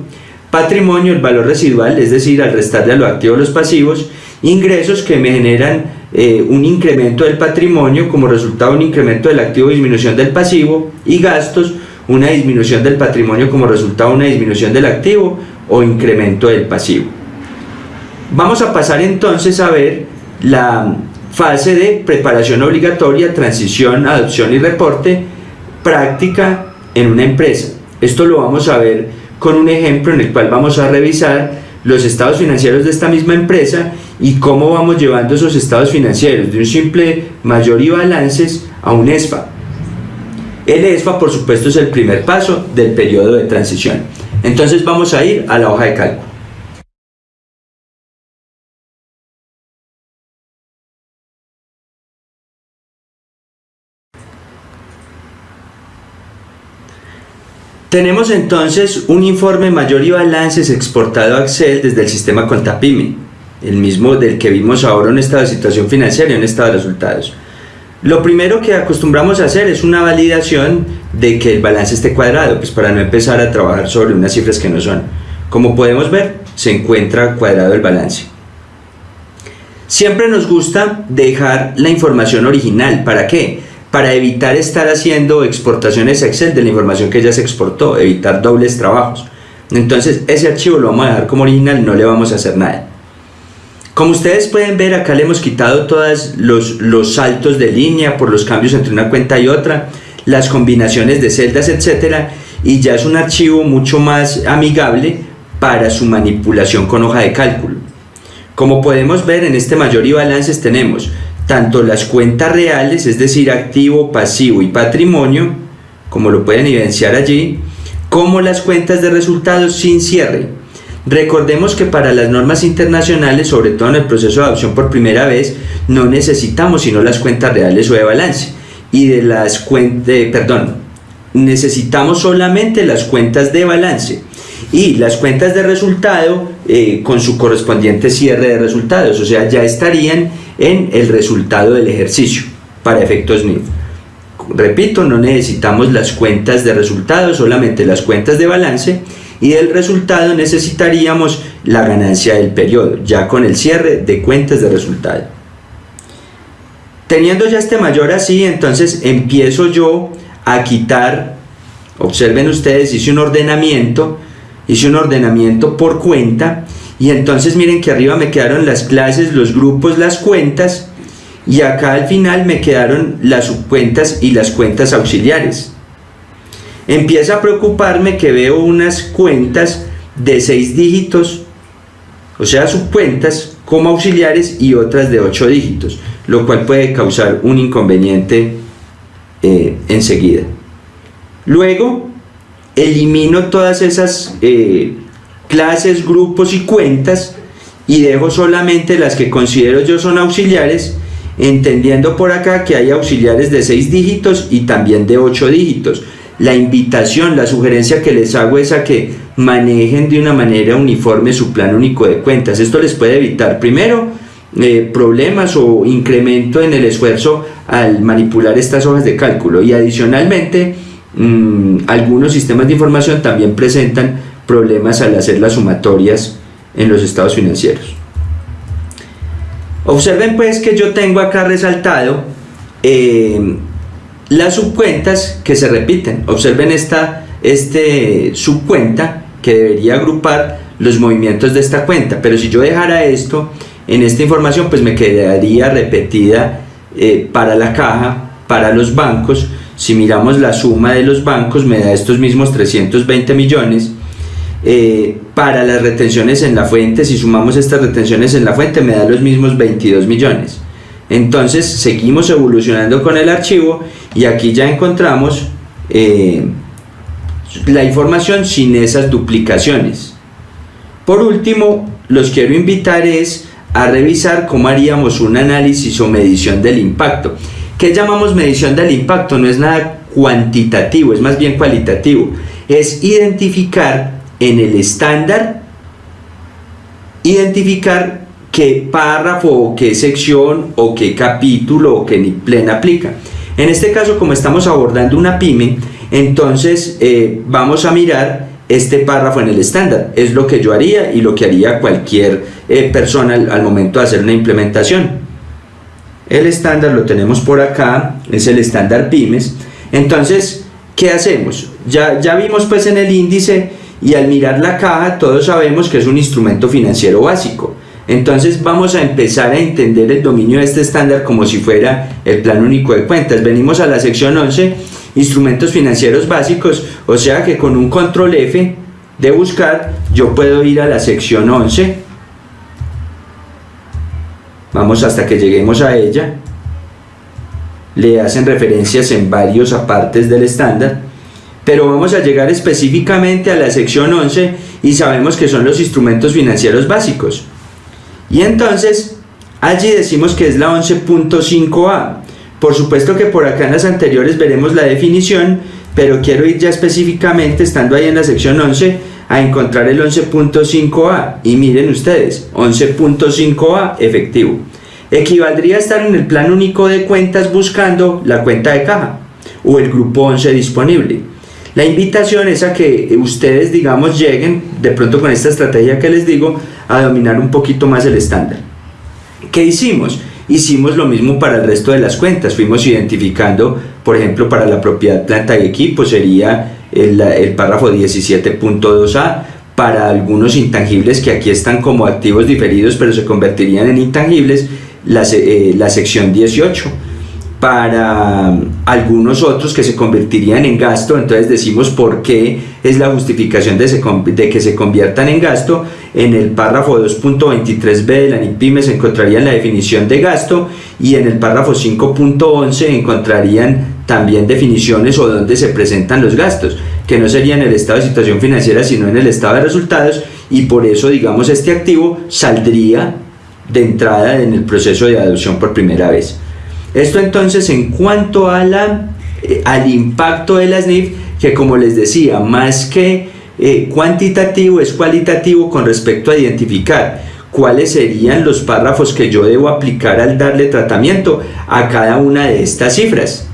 patrimonio, el valor residual, es decir, al restarle a los activos los pasivos, ingresos que me generan eh, un incremento del patrimonio como resultado de un incremento del activo disminución del pasivo y gastos, una disminución del patrimonio como resultado de una disminución del activo o incremento del pasivo. Vamos a pasar entonces a ver la fase de preparación obligatoria, transición, adopción y reporte práctica en una empresa. Esto lo vamos a ver con un ejemplo en el cual vamos a revisar los estados financieros de esta misma empresa y cómo vamos llevando esos estados financieros de un simple mayor y balances a un ESFA. El ESFA, por supuesto, es el primer paso del periodo de transición. Entonces vamos a ir a la hoja de cálculo. Tenemos entonces un informe mayor y balances exportado a Excel desde el sistema Contapime, el mismo del que vimos ahora en estado de situación financiera y en estado de resultados. Lo primero que acostumbramos a hacer es una validación de que el balance esté cuadrado, pues para no empezar a trabajar sobre unas cifras que no son. Como podemos ver, se encuentra cuadrado el balance. Siempre nos gusta dejar la información original. ¿Para qué? Para evitar estar haciendo exportaciones Excel de la información que ya se exportó, evitar dobles trabajos. Entonces ese archivo lo vamos a dejar como original, no le vamos a hacer nada. Como ustedes pueden ver, acá le hemos quitado todos los, los saltos de línea por los cambios entre una cuenta y otra, las combinaciones de celdas, etcétera, y ya es un archivo mucho más amigable para su manipulación con hoja de cálculo. Como podemos ver en este mayor y balances tenemos tanto las cuentas reales, es decir, activo, pasivo y patrimonio, como lo pueden evidenciar allí, como las cuentas de resultados sin cierre, Recordemos que para las normas internacionales, sobre todo en el proceso de adopción por primera vez, no necesitamos sino las cuentas reales o de balance. Y de las cuentas, perdón, necesitamos solamente las cuentas de balance y las cuentas de resultado eh, con su correspondiente cierre de resultados, o sea, ya estarían en el resultado del ejercicio para efectos NIF. Repito, no necesitamos las cuentas de resultados, solamente las cuentas de balance y del resultado necesitaríamos la ganancia del periodo, ya con el cierre de cuentas de resultado. Teniendo ya este mayor así, entonces empiezo yo a quitar, observen ustedes, hice un ordenamiento, hice un ordenamiento por cuenta, y entonces miren que arriba me quedaron las clases, los grupos, las cuentas, y acá al final me quedaron las subcuentas y las cuentas auxiliares. Empieza a preocuparme que veo unas cuentas de 6 dígitos, o sea, subcuentas como auxiliares y otras de 8 dígitos, lo cual puede causar un inconveniente eh, enseguida. Luego, elimino todas esas eh, clases, grupos y cuentas y dejo solamente las que considero yo son auxiliares, entendiendo por acá que hay auxiliares de 6 dígitos y también de 8 dígitos, la invitación, la sugerencia que les hago es a que manejen de una manera uniforme su plan único de cuentas. Esto les puede evitar primero eh, problemas o incremento en el esfuerzo al manipular estas hojas de cálculo y adicionalmente mm, algunos sistemas de información también presentan problemas al hacer las sumatorias en los estados financieros. Observen pues que yo tengo acá resaltado eh, las subcuentas que se repiten. Observen esta este subcuenta que debería agrupar los movimientos de esta cuenta. Pero si yo dejara esto en esta información, pues me quedaría repetida eh, para la caja, para los bancos. Si miramos la suma de los bancos, me da estos mismos 320 millones. Eh, para las retenciones en la fuente, si sumamos estas retenciones en la fuente, me da los mismos 22 millones. Entonces seguimos evolucionando con el archivo y aquí ya encontramos eh, la información sin esas duplicaciones. Por último, los quiero invitar es a revisar cómo haríamos un análisis o medición del impacto. ¿Qué llamamos medición del impacto? No es nada cuantitativo, es más bien cualitativo. Es identificar en el estándar, identificar qué párrafo o qué sección o qué capítulo o qué plena aplica. En este caso, como estamos abordando una pyme, entonces eh, vamos a mirar este párrafo en el estándar. Es lo que yo haría y lo que haría cualquier eh, persona al, momento de hacer una implementación. El estándar lo tenemos por acá, es el estándar pymes. Entonces, ¿qué hacemos? Ya, ya vimos pues en el índice y al mirar la caja todos sabemos que es un instrumento financiero básico. Entonces vamos a empezar a entender el dominio de este estándar como si fuera el plan único de cuentas. Venimos a la sección 11, instrumentos financieros básicos, o sea que con un control F de buscar, yo puedo ir a la sección 11. Vamos hasta que lleguemos a ella. Le hacen referencias en varios apartes del estándar. Pero vamos a llegar específicamente a la sección 11 y sabemos que son los instrumentos financieros básicos. Y entonces, allí decimos que es la 11.5a. Por supuesto que por acá en las anteriores veremos la definición, pero quiero ir ya específicamente, estando ahí en la sección 11, a encontrar el 11.5a. Y miren ustedes, 11.5a efectivo. Equivaldría a estar en el plan único de cuentas buscando la cuenta de caja o el grupo 11 disponible. La invitación es a que ustedes, digamos, lleguen de pronto con esta estrategia que les digo a dominar un poquito más el estándar. ¿Qué hicimos? Hicimos lo mismo para el resto de las cuentas. Fuimos identificando, por ejemplo, para la propiedad planta y equipo sería el, el párrafo 17.2a. Para algunos intangibles que aquí están como activos diferidos pero se convertirían en intangibles, la, eh, la sección 18 para algunos otros que se convertirían en gasto, entonces decimos por qué es la justificación de, que se conviertan en gasto. En el párrafo 2.23b de la NIPYME se encontrarían la definición de gasto y en el párrafo 5.11 encontrarían también definiciones o dónde se presentan los gastos, que no serían en el estado de situación financiera, sino en el estado de resultados y por eso, digamos, este activo saldría de entrada en el proceso de adopción por primera vez. Esto entonces en cuanto a eh, al impacto de las NIF, que como les decía, más que eh, cuantitativo es cualitativo con respecto a identificar cuáles serían los párrafos que yo debo aplicar al darle tratamiento a cada una de estas cifras.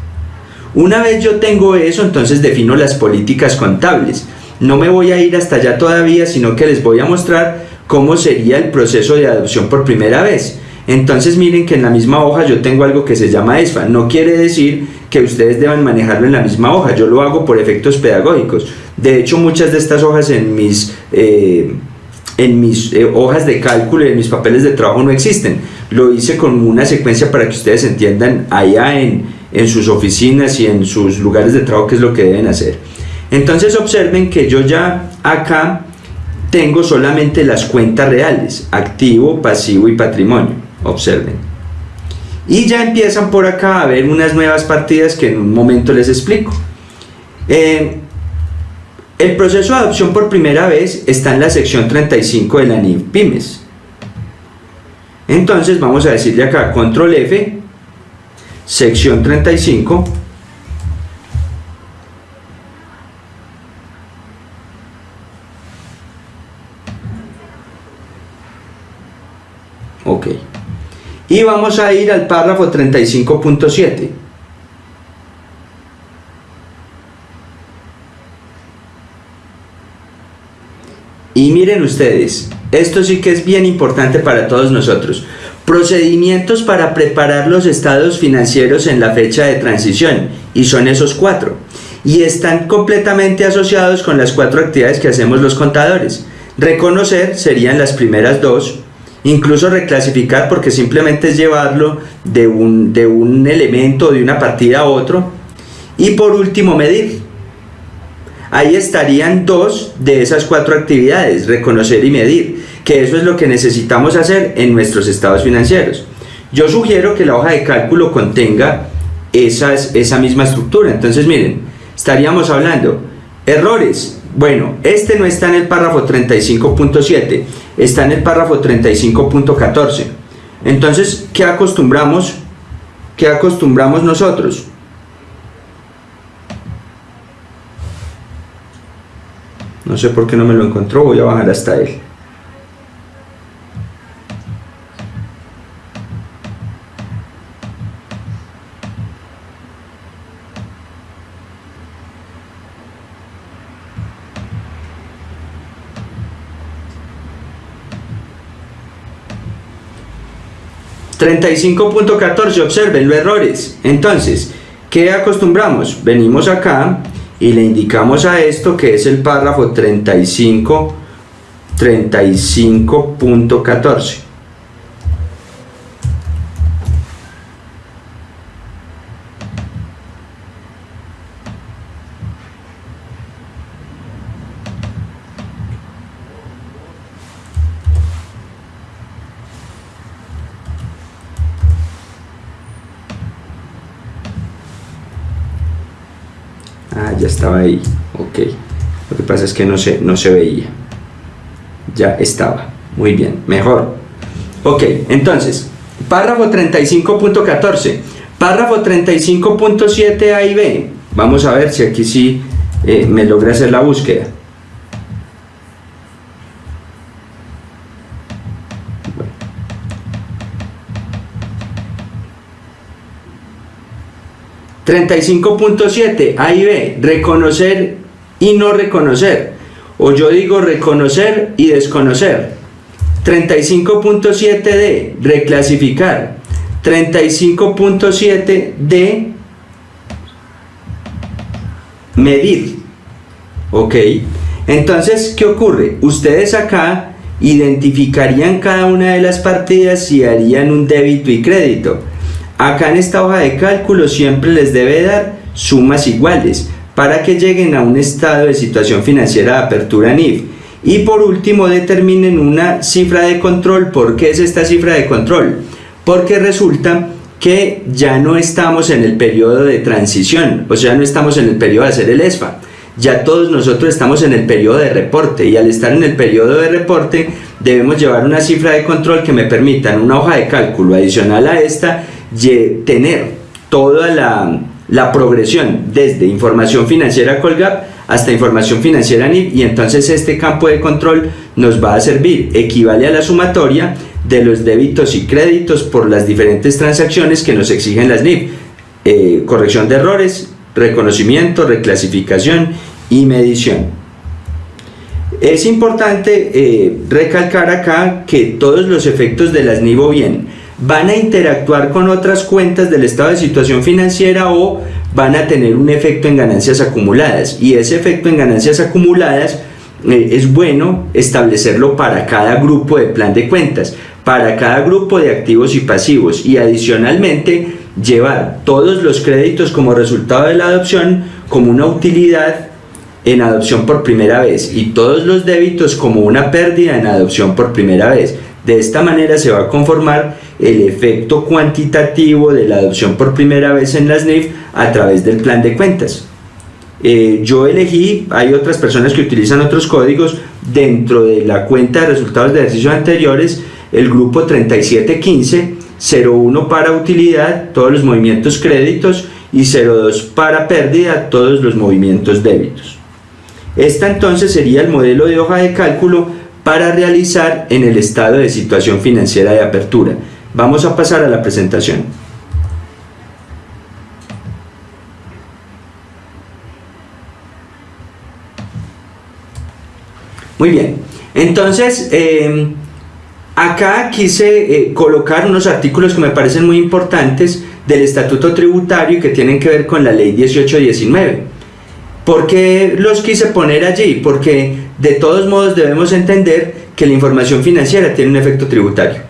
Una vez yo tengo eso, entonces defino las políticas contables. No me voy a ir hasta allá todavía, sino que les voy a mostrar cómo sería el proceso de adopción por primera vez. Entonces miren que en la misma hoja yo tengo algo que se llama ESFA. No quiere decir que ustedes deban manejarlo en la misma hoja. Yo lo hago por efectos pedagógicos. De hecho, muchas de estas hojas en mis, eh, en mis eh, hojas de cálculo y en mis papeles de trabajo no existen. Lo hice con una secuencia para que ustedes entiendan allá en, en sus oficinas y en sus lugares de trabajo qué es lo que deben hacer. Entonces observen que yo ya acá tengo solamente las cuentas reales, activo, pasivo y patrimonio observen. Y ya empiezan por acá a ver unas nuevas partidas que en un momento les explico. Eh, el proceso de adopción por primera vez está en la sección 35 de la NIF Pymes. Entonces vamos a decirle acá control F, sección 35. Y vamos a ir al párrafo 35.7. Y miren ustedes, esto sí que es bien importante para todos nosotros. Procedimientos para preparar los estados financieros en la fecha de transición, y son esos cuatro. Y están completamente asociados con las cuatro actividades que hacemos los contadores. Reconocer serían las primeras dos, incluso reclasificar porque simplemente es llevarlo de un, de un elemento, de una partida a otro. Y por último, medir. Ahí estarían dos de esas cuatro actividades, reconocer y medir, que eso es lo que necesitamos hacer en nuestros estados financieros. Yo sugiero que la hoja de cálculo contenga esa misma estructura. Entonces, miren, estaríamos hablando errores, bueno, este no está en el párrafo 35.7, está en el párrafo 35.14. Entonces, ¿qué acostumbramos? ¿Qué acostumbramos nosotros? No sé por qué no me lo encontró, voy a bajar hasta él. 35.14, observen los errores. Entonces, ¿qué acostumbramos? Venimos acá y le indicamos a esto que es el párrafo 35, 35.14. ahí. Ok. Lo que pasa es que no se, no se veía. Ya estaba. Muy bien. Mejor. Ok. Entonces, párrafo 35.14. Párrafo 35.7 A y B. Vamos a ver si aquí sí eh, me logra hacer la búsqueda. 35.7 A y B, reconocer y no reconocer. O yo digo reconocer y desconocer. 35.7D, reclasificar. 35.7D, medir. ¿Ok? Entonces, ¿qué ocurre? Ustedes acá identificarían cada una de las partidas y harían un débito y crédito. Acá en esta hoja de cálculo siempre les debe dar sumas iguales para que lleguen a un estado de situación financiera de apertura NIF. Y por último determinen una cifra de control. ¿Por qué es esta cifra de control? Porque resulta que ya no estamos en el periodo de transición, o sea, no estamos en el periodo de hacer el ESFA. Ya todos nosotros estamos en el periodo de reporte y al estar en el periodo de reporte debemos llevar una cifra de control que me permita en una hoja de cálculo adicional a esta tener toda la, progresión desde información financiera Colgap hasta información financiera NIF y entonces este campo de control nos va a servir, equivale a la sumatoria de los débitos y créditos por las diferentes transacciones que nos exigen las NIF, eh, corrección de errores, reconocimiento, reclasificación y medición. Es importante eh, recalcar acá que todos los efectos de las NIF o bien van a interactuar con otras cuentas del estado de situación financiera o van a tener un efecto en ganancias acumuladas y ese efecto en ganancias acumuladas eh, es bueno establecerlo para cada grupo de plan de cuentas, para cada grupo de activos y pasivos y adicionalmente llevar todos los créditos como resultado de la adopción como una utilidad en adopción por primera vez y todos los débitos como una pérdida en adopción por primera vez. De esta manera se va a conformar el efecto cuantitativo de la adopción por primera vez en las NIF a través del plan de cuentas. Eh, yo elegí, hay otras personas que utilizan otros códigos dentro de la cuenta de resultados de ejercicios anteriores, el grupo 3715, 01 para utilidad, todos los movimientos créditos y 02 para pérdida, todos los movimientos débitos. Esta entonces sería el modelo de hoja de cálculo para realizar en el estado de situación financiera de apertura. Vamos a pasar a la presentación. Muy bien, entonces em, acá quise eh, colocar unos artículos que me parecen muy importantes del estatuto tributario y que tienen que ver con la ley 1819. ¿Por qué los quise poner allí? Porque de todos modos debemos entender que la información financiera tiene un efecto tributario.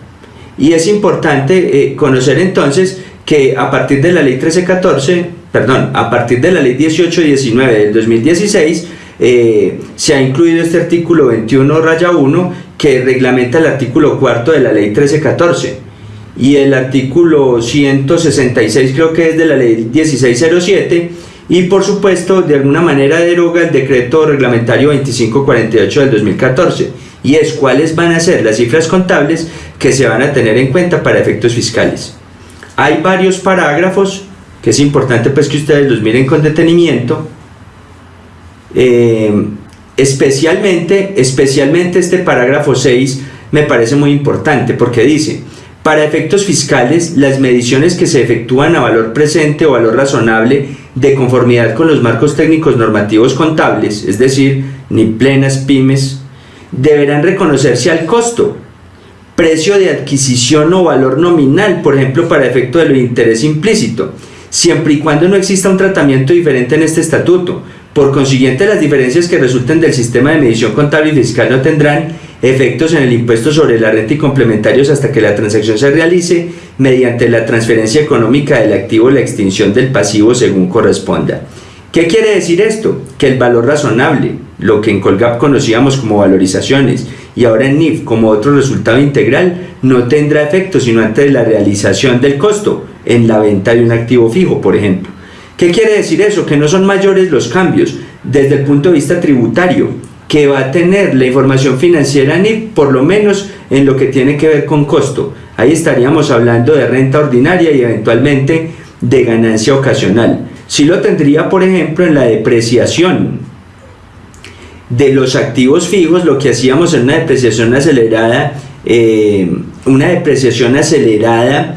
Y es importante eh, conocer entonces que a partir de la ley 1314, perdón, a partir de la ley 1819 del 2016, eh, se ha incluido este artículo 21 raya 1 que reglamenta el artículo cuarto de la ley 1314 y el artículo 166 creo que es de la ley 1607 y por supuesto de alguna manera deroga el decreto reglamentario 2548 del 2014 y es cuáles van a ser las cifras contables que se van a tener en cuenta para efectos fiscales. Hay varios parágrafos que es importante pues que ustedes los miren con detenimiento eh, especialmente, especialmente este parágrafo 6 me parece muy importante porque dice para efectos fiscales, las mediciones que se efectúan a valor presente o valor razonable de conformidad con los marcos técnicos normativos contables, es decir, ni plenas pymes, deberán reconocerse al costo, precio de adquisición o valor nominal, por ejemplo, para efecto del interés implícito, siempre y cuando no exista un tratamiento diferente en este estatuto. Por consiguiente, las diferencias que resulten del sistema de medición contable y fiscal no tendrán efectos en el impuesto sobre la renta y complementarios hasta que la transacción se realice mediante la transferencia económica del activo o la extinción del pasivo según corresponda. ¿Qué quiere decir esto? Que el valor razonable, lo que en Colgap conocíamos como valorizaciones y ahora en NIF como otro resultado integral, no tendrá efecto sino antes de la realización del costo en la venta de un activo fijo, por ejemplo. ¿Qué quiere decir eso? Que no son mayores los cambios desde el punto de vista tributario que va a tener la información financiera NIF, por lo menos en lo que tiene que ver con costo. Ahí estaríamos hablando de renta ordinaria y eventualmente de ganancia ocasional. Si lo tendría, por ejemplo, en la depreciación de los activos fijos, lo que hacíamos en una depreciación acelerada, eh, una depreciación acelerada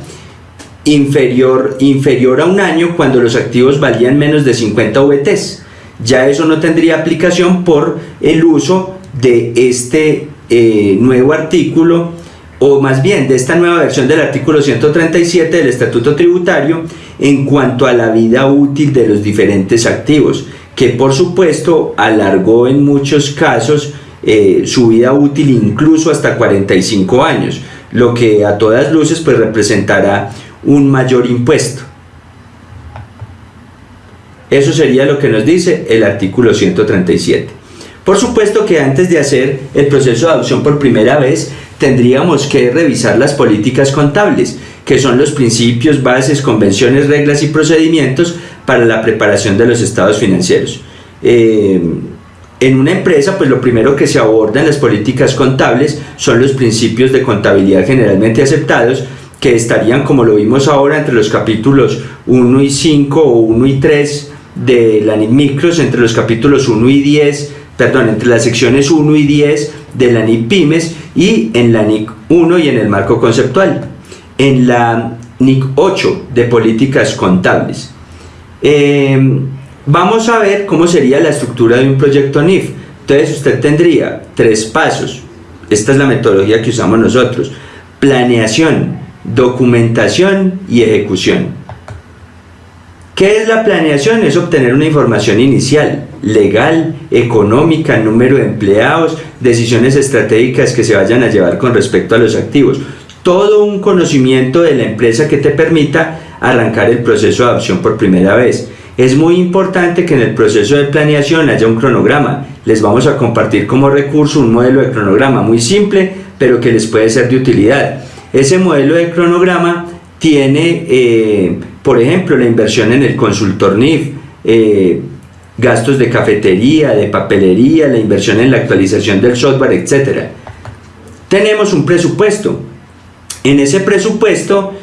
inferior, inferior a un año cuando los activos valían menos de 50 VTs. Ya eso no tendría aplicación por el uso de este eh, nuevo artículo o más bien de esta nueva versión del artículo 137 del Estatuto Tributario en cuanto a la vida útil de los diferentes activos, que por supuesto alargó en muchos casos eh, su vida útil incluso hasta 45 años, lo que a todas luces pues representará un mayor impuesto. Eso sería lo que nos dice el artículo 137. Por supuesto que antes de hacer el proceso de adopción por primera vez, tendríamos que revisar las políticas contables, que son los principios, bases, convenciones, reglas y procedimientos para la preparación de los estados financieros. Eh, en una empresa, pues lo primero que se aborda en las políticas contables son los principios de contabilidad generalmente aceptados, que estarían, como lo vimos ahora, entre los capítulos 1 y 5 o 1 y 3 de la NIC Micros, entre los capítulos 1 y 10, perdón, entre las secciones 1 y 10 de la NIC Pymes y en la NIC 1 y en el marco conceptual. En la NIC 8 de políticas contables. Em, vamos a ver cómo sería la estructura de un proyecto NIF. Entonces usted tendría tres pasos. Esta es la metodología que usamos nosotros. Planeación, documentación y ejecución. ¿Qué es la planeación? Es obtener una información inicial, legal, económica, número de empleados, decisiones estratégicas que se vayan a llevar con respecto a los activos. Todo un conocimiento de la empresa que te permita arrancar el proceso de adopción por primera vez. Es muy importante que en el proceso de planeación haya un cronograma. Les vamos a compartir como recurso un modelo de cronograma muy simple, pero que les puede ser de utilidad. Ese modelo de cronograma tiene, eh, por ejemplo, la inversión en el consultor NIF, eh, gastos de cafetería, de papelería, la inversión en la actualización del software, etc. Tenemos un presupuesto. En ese presupuesto,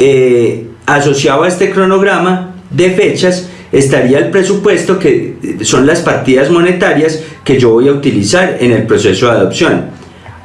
eh, asociado a este cronograma de fechas, estaría el presupuesto que son las partidas monetarias que yo voy a utilizar en el proceso de adopción.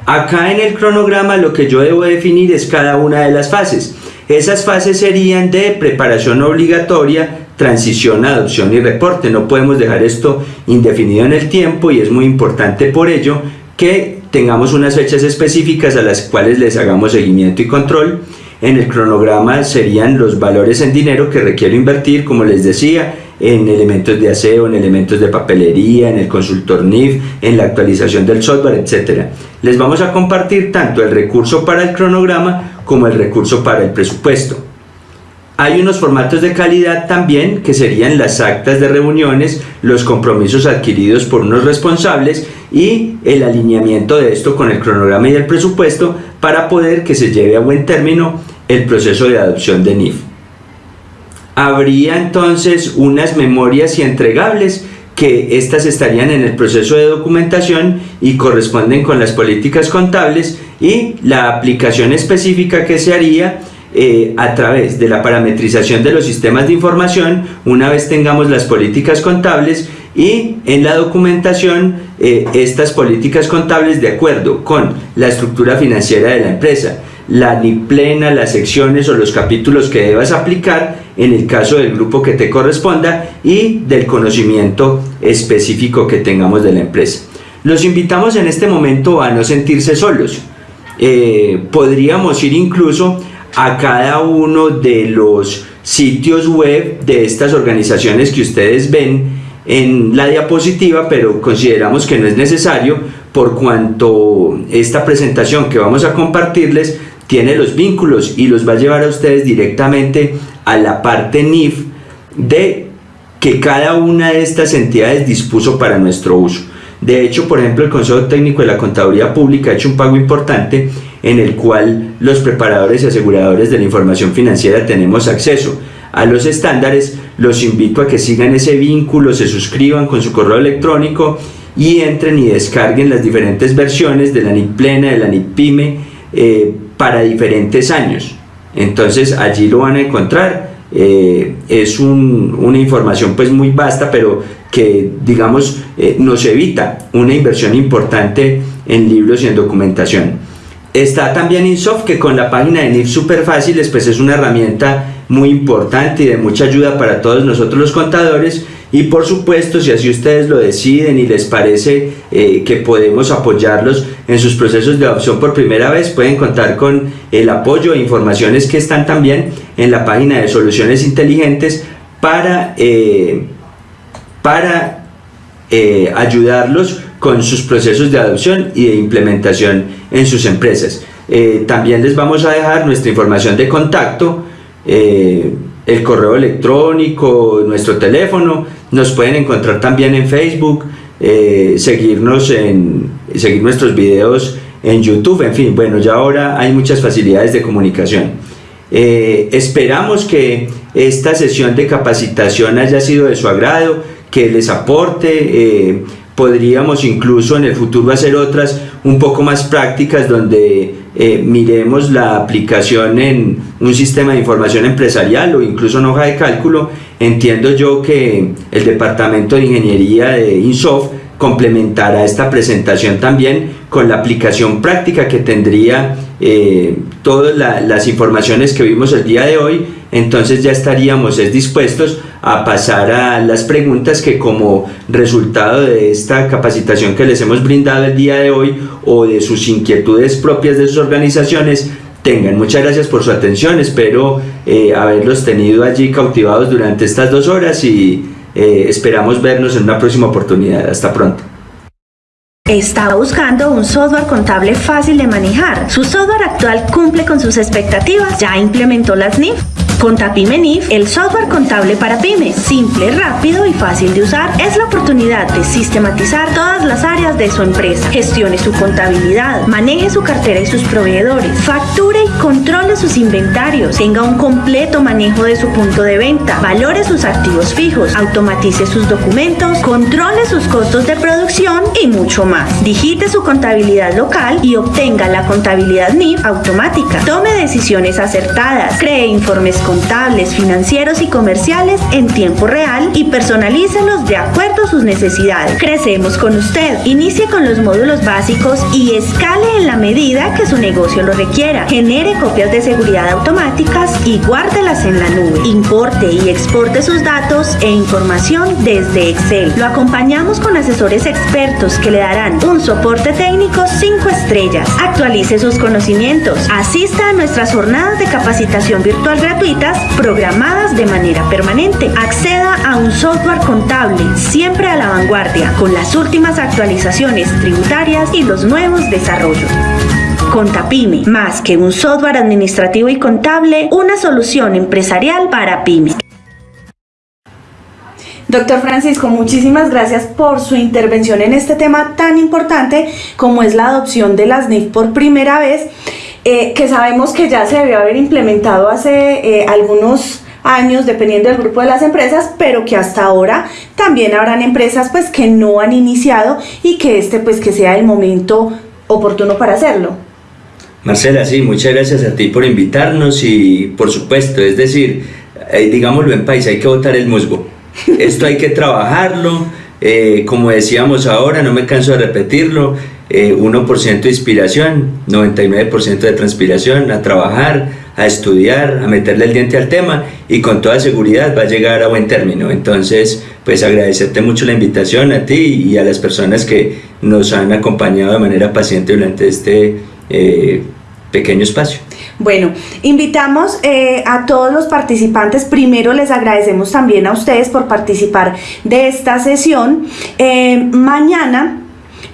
Acá en el cronograma lo que yo debo definir es cada una de las fases. Esas fases serían de preparación obligatoria, transición, adopción y reporte. No podemos dejar esto indefinido en el tiempo y es muy importante por ello que tengamos unas fechas específicas a las cuales les hagamos seguimiento y control. En el cronograma serían los valores en dinero que requiero invertir, como les decía, en elementos de aseo, en elementos de papelería, en el consultor NIF, en la actualización del software, etc. Les vamos a compartir tanto el recurso para el cronograma como el recurso para el presupuesto. Hay unos formatos de calidad también que serían las actas de reuniones, los compromisos adquiridos por unos responsables y el alineamiento de esto con el cronograma y el presupuesto para poder que se lleve a buen término el proceso de adopción de NIF habría entonces unas memorias y entregables que estas estarían en el proceso de documentación y corresponden con las políticas contables y la aplicación específica que se haría eh, a través de la parametrización de los sistemas de información una vez tengamos las políticas contables y en la documentación eh, estas políticas contables de acuerdo con la estructura financiera de la empresa la ni plena, las secciones o los capítulos que debas aplicar en el caso del grupo que te corresponda y del conocimiento específico que tengamos de la empresa. Los invitamos en este momento a no sentirse solos. Eh, podríamos ir incluso a cada uno de los sitios web de estas organizaciones que ustedes ven en la diapositiva, pero consideramos que no es necesario por cuanto esta presentación que vamos a compartirles tiene los vínculos y los va a llevar a ustedes directamente a la parte NIF de que cada una de estas entidades dispuso para nuestro uso. De hecho, por ejemplo, el Consejo Técnico de la Contaduría Pública ha hecho un pago importante en el cual los preparadores y aseguradores de la información financiera tenemos acceso. a los estándares, los invito a que sigan ese vínculo, se suscriban con su correo electrónico y entren y descarguen las diferentes versiones de la NIP plena, de la NIP pyme para diferentes años. Entonces allí lo van a encontrar. Eh, es una información pues muy vasta, pero que digamos eh, nos evita una inversión importante en libros y en documentación. Está también Insoft que con la página de NIF super fáciles pues es una herramienta muy importante y de mucha ayuda para todos nosotros los contadores y por supuesto si así ustedes lo deciden y les parece eh, que podemos apoyarlos en sus procesos de adopción por primera vez pueden contar con el apoyo e informaciones que están también en la página de soluciones inteligentes para, eh, para eh, ayudarlos con sus procesos de adopción y de implementación en sus empresas. también les vamos a dejar nuestra información de contacto eh, el correo electrónico, nuestro teléfono, nos pueden encontrar también en Facebook, eh, seguirnos en, seguir nuestros videos en YouTube, en fin, bueno, ya ahora hay muchas facilidades de comunicación. Eh, esperamos que esta sesión de capacitación haya sido de su agrado, que les aporte, podríamos incluso en el futuro hacer otras un poco más prácticas donde eh, miremos la aplicación en un sistema de información empresarial o incluso en hoja de cálculo, entiendo yo que el departamento de ingeniería de Insoft complementará esta presentación también con la aplicación práctica que tendría eh, todas las informaciones que vimos el día de hoy, entonces ya estaríamos dispuestos a pasar a las preguntas que como resultado de esta capacitación que les hemos brindado el día de hoy o de sus inquietudes propias de sus organizaciones tengan. Muchas gracias por su atención, espero eh, haberlos tenido allí cautivados durante estas dos horas y eh, esperamos vernos en una próxima oportunidad. Hasta pronto. Estaba buscando un software contable fácil de manejar. Su software actual cumple con sus expectativas. Ya implementó las NIF con NIF, el software contable para pymes, simple, rápido y fácil de usar, es la oportunidad de sistematizar todas las áreas de su empresa. Gestione su contabilidad, maneje su cartera y sus proveedores, facture y controle sus inventarios, tenga un completo manejo de su punto de venta, valore sus activos fijos, automatice sus documentos, controle sus costos de producción y mucho más. Digite su contabilidad local y obtenga la contabilidad NIF automática. Tome decisiones acertadas, cree informes contables, financieros y comerciales en tiempo real y personalícelos de acuerdo a sus necesidades. Crecemos con usted. Inicie con los módulos básicos y escale en la medida que su negocio lo requiera. Genere copias de seguridad automáticas y guárdelas en la nube. Importe y exporte sus datos e información desde Excel. Lo acompañamos con asesores expertos que le darán un soporte técnico 5 estrellas. Actualice sus conocimientos. Asista a nuestras jornadas de capacitación virtual gratuita programadas de manera permanente. Acceda a un software contable siempre a la vanguardia con las últimas actualizaciones tributarias y los nuevos desarrollos. Contapyme, más que un software administrativo y contable, una solución empresarial para pymes. Doctor Francisco, muchísimas gracias por su intervención en este tema tan importante como es la adopción de las NIF por primera vez eh, que sabemos que ya se debió haber implementado hace eh, algunos años dependiendo del grupo de las empresas, pero que hasta ahora también habrán empresas pues que no han iniciado y que este pues que sea el momento oportuno para hacerlo. Marcela, sí, muchas gracias a ti por invitarnos y por supuesto, es decir, eh, digámoslo en país, hay que votar el musgo. Esto hay que trabajarlo, como decíamos ahora, no me canso de repetirlo, 1% eh, de inspiración, 99% de transpiración, a trabajar, a estudiar, a meterle el diente al tema y con toda seguridad va a llegar a buen término. Entonces, pues agradecerte mucho la invitación a ti y a las personas que nos han acompañado de manera paciente durante este eh, pequeño espacio. Bueno, invitamos eh, a todos los participantes. Primero les agradecemos también a ustedes por participar de esta sesión. mañana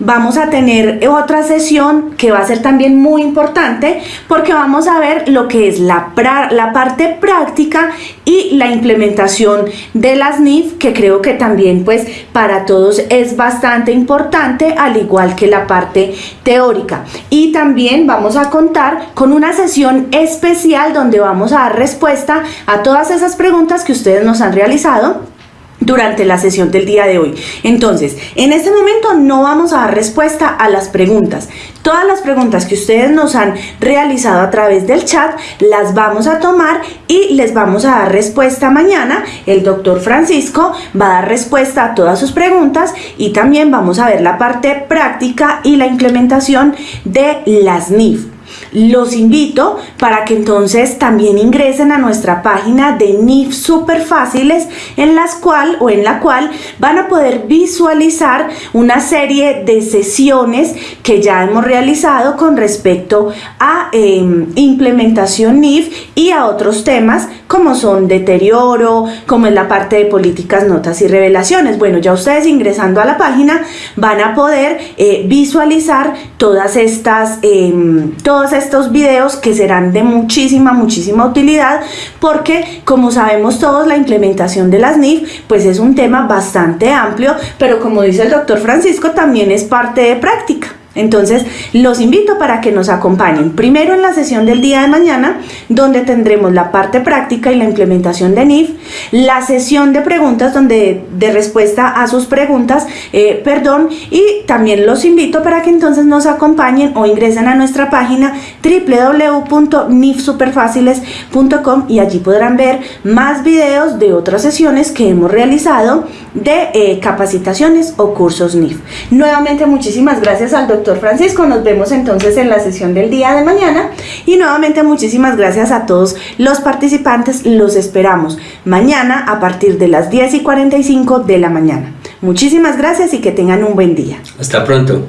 vamos a tener otra sesión que va a ser también muy importante porque vamos a ver lo que es la, la parte práctica y la implementación de las NIF que creo que también pues para todos es bastante importante al igual que la parte teórica. Y también vamos a contar con una sesión especial donde vamos a dar respuesta a todas esas preguntas que ustedes nos han realizado durante la sesión del día de hoy. Entonces, en este momento no vamos a dar respuesta a las preguntas. Todas las preguntas que ustedes nos han realizado a través del chat las vamos a tomar y les vamos a dar respuesta mañana. El doctor Francisco va a dar respuesta a todas sus preguntas y también vamos a ver la parte práctica y la implementación de las NIF. Los invito para que entonces también ingresen a nuestra página de NIF super fáciles en las cual o en la cual van a poder visualizar una serie de sesiones que ya hemos realizado con respecto a em, implementación NIF y a otros temas como son deterioro, como es la parte de políticas, notas y revelaciones. Bueno, ya ustedes ingresando a la página van a poder eh, visualizar todas estas, em, todos estos videos que serán de muchísima, muchísima utilidad porque como sabemos todos la implementación de las NIF pues es un tema bastante amplio, pero como dice el doctor Francisco también es parte de práctica. Entonces, los invito para que nos acompañen primero en la sesión del día de mañana, donde tendremos la parte práctica y la implementación de NIF, la sesión de preguntas, donde de respuesta a sus preguntas, eh, perdón, y también los invito para que entonces nos acompañen o ingresen a nuestra página www.nifsuperfáciles.com y allí podrán ver más videos de otras sesiones que hemos realizado de eh, capacitaciones o cursos NIF. Nuevamente, muchísimas gracias al doctor Francisco. Nos vemos entonces en la sesión del día de mañana. Y nuevamente muchísimas gracias a todos los participantes. Los esperamos mañana a partir de las 10 y 45 de la mañana. Muchísimas gracias y que tengan un buen día. Hasta pronto.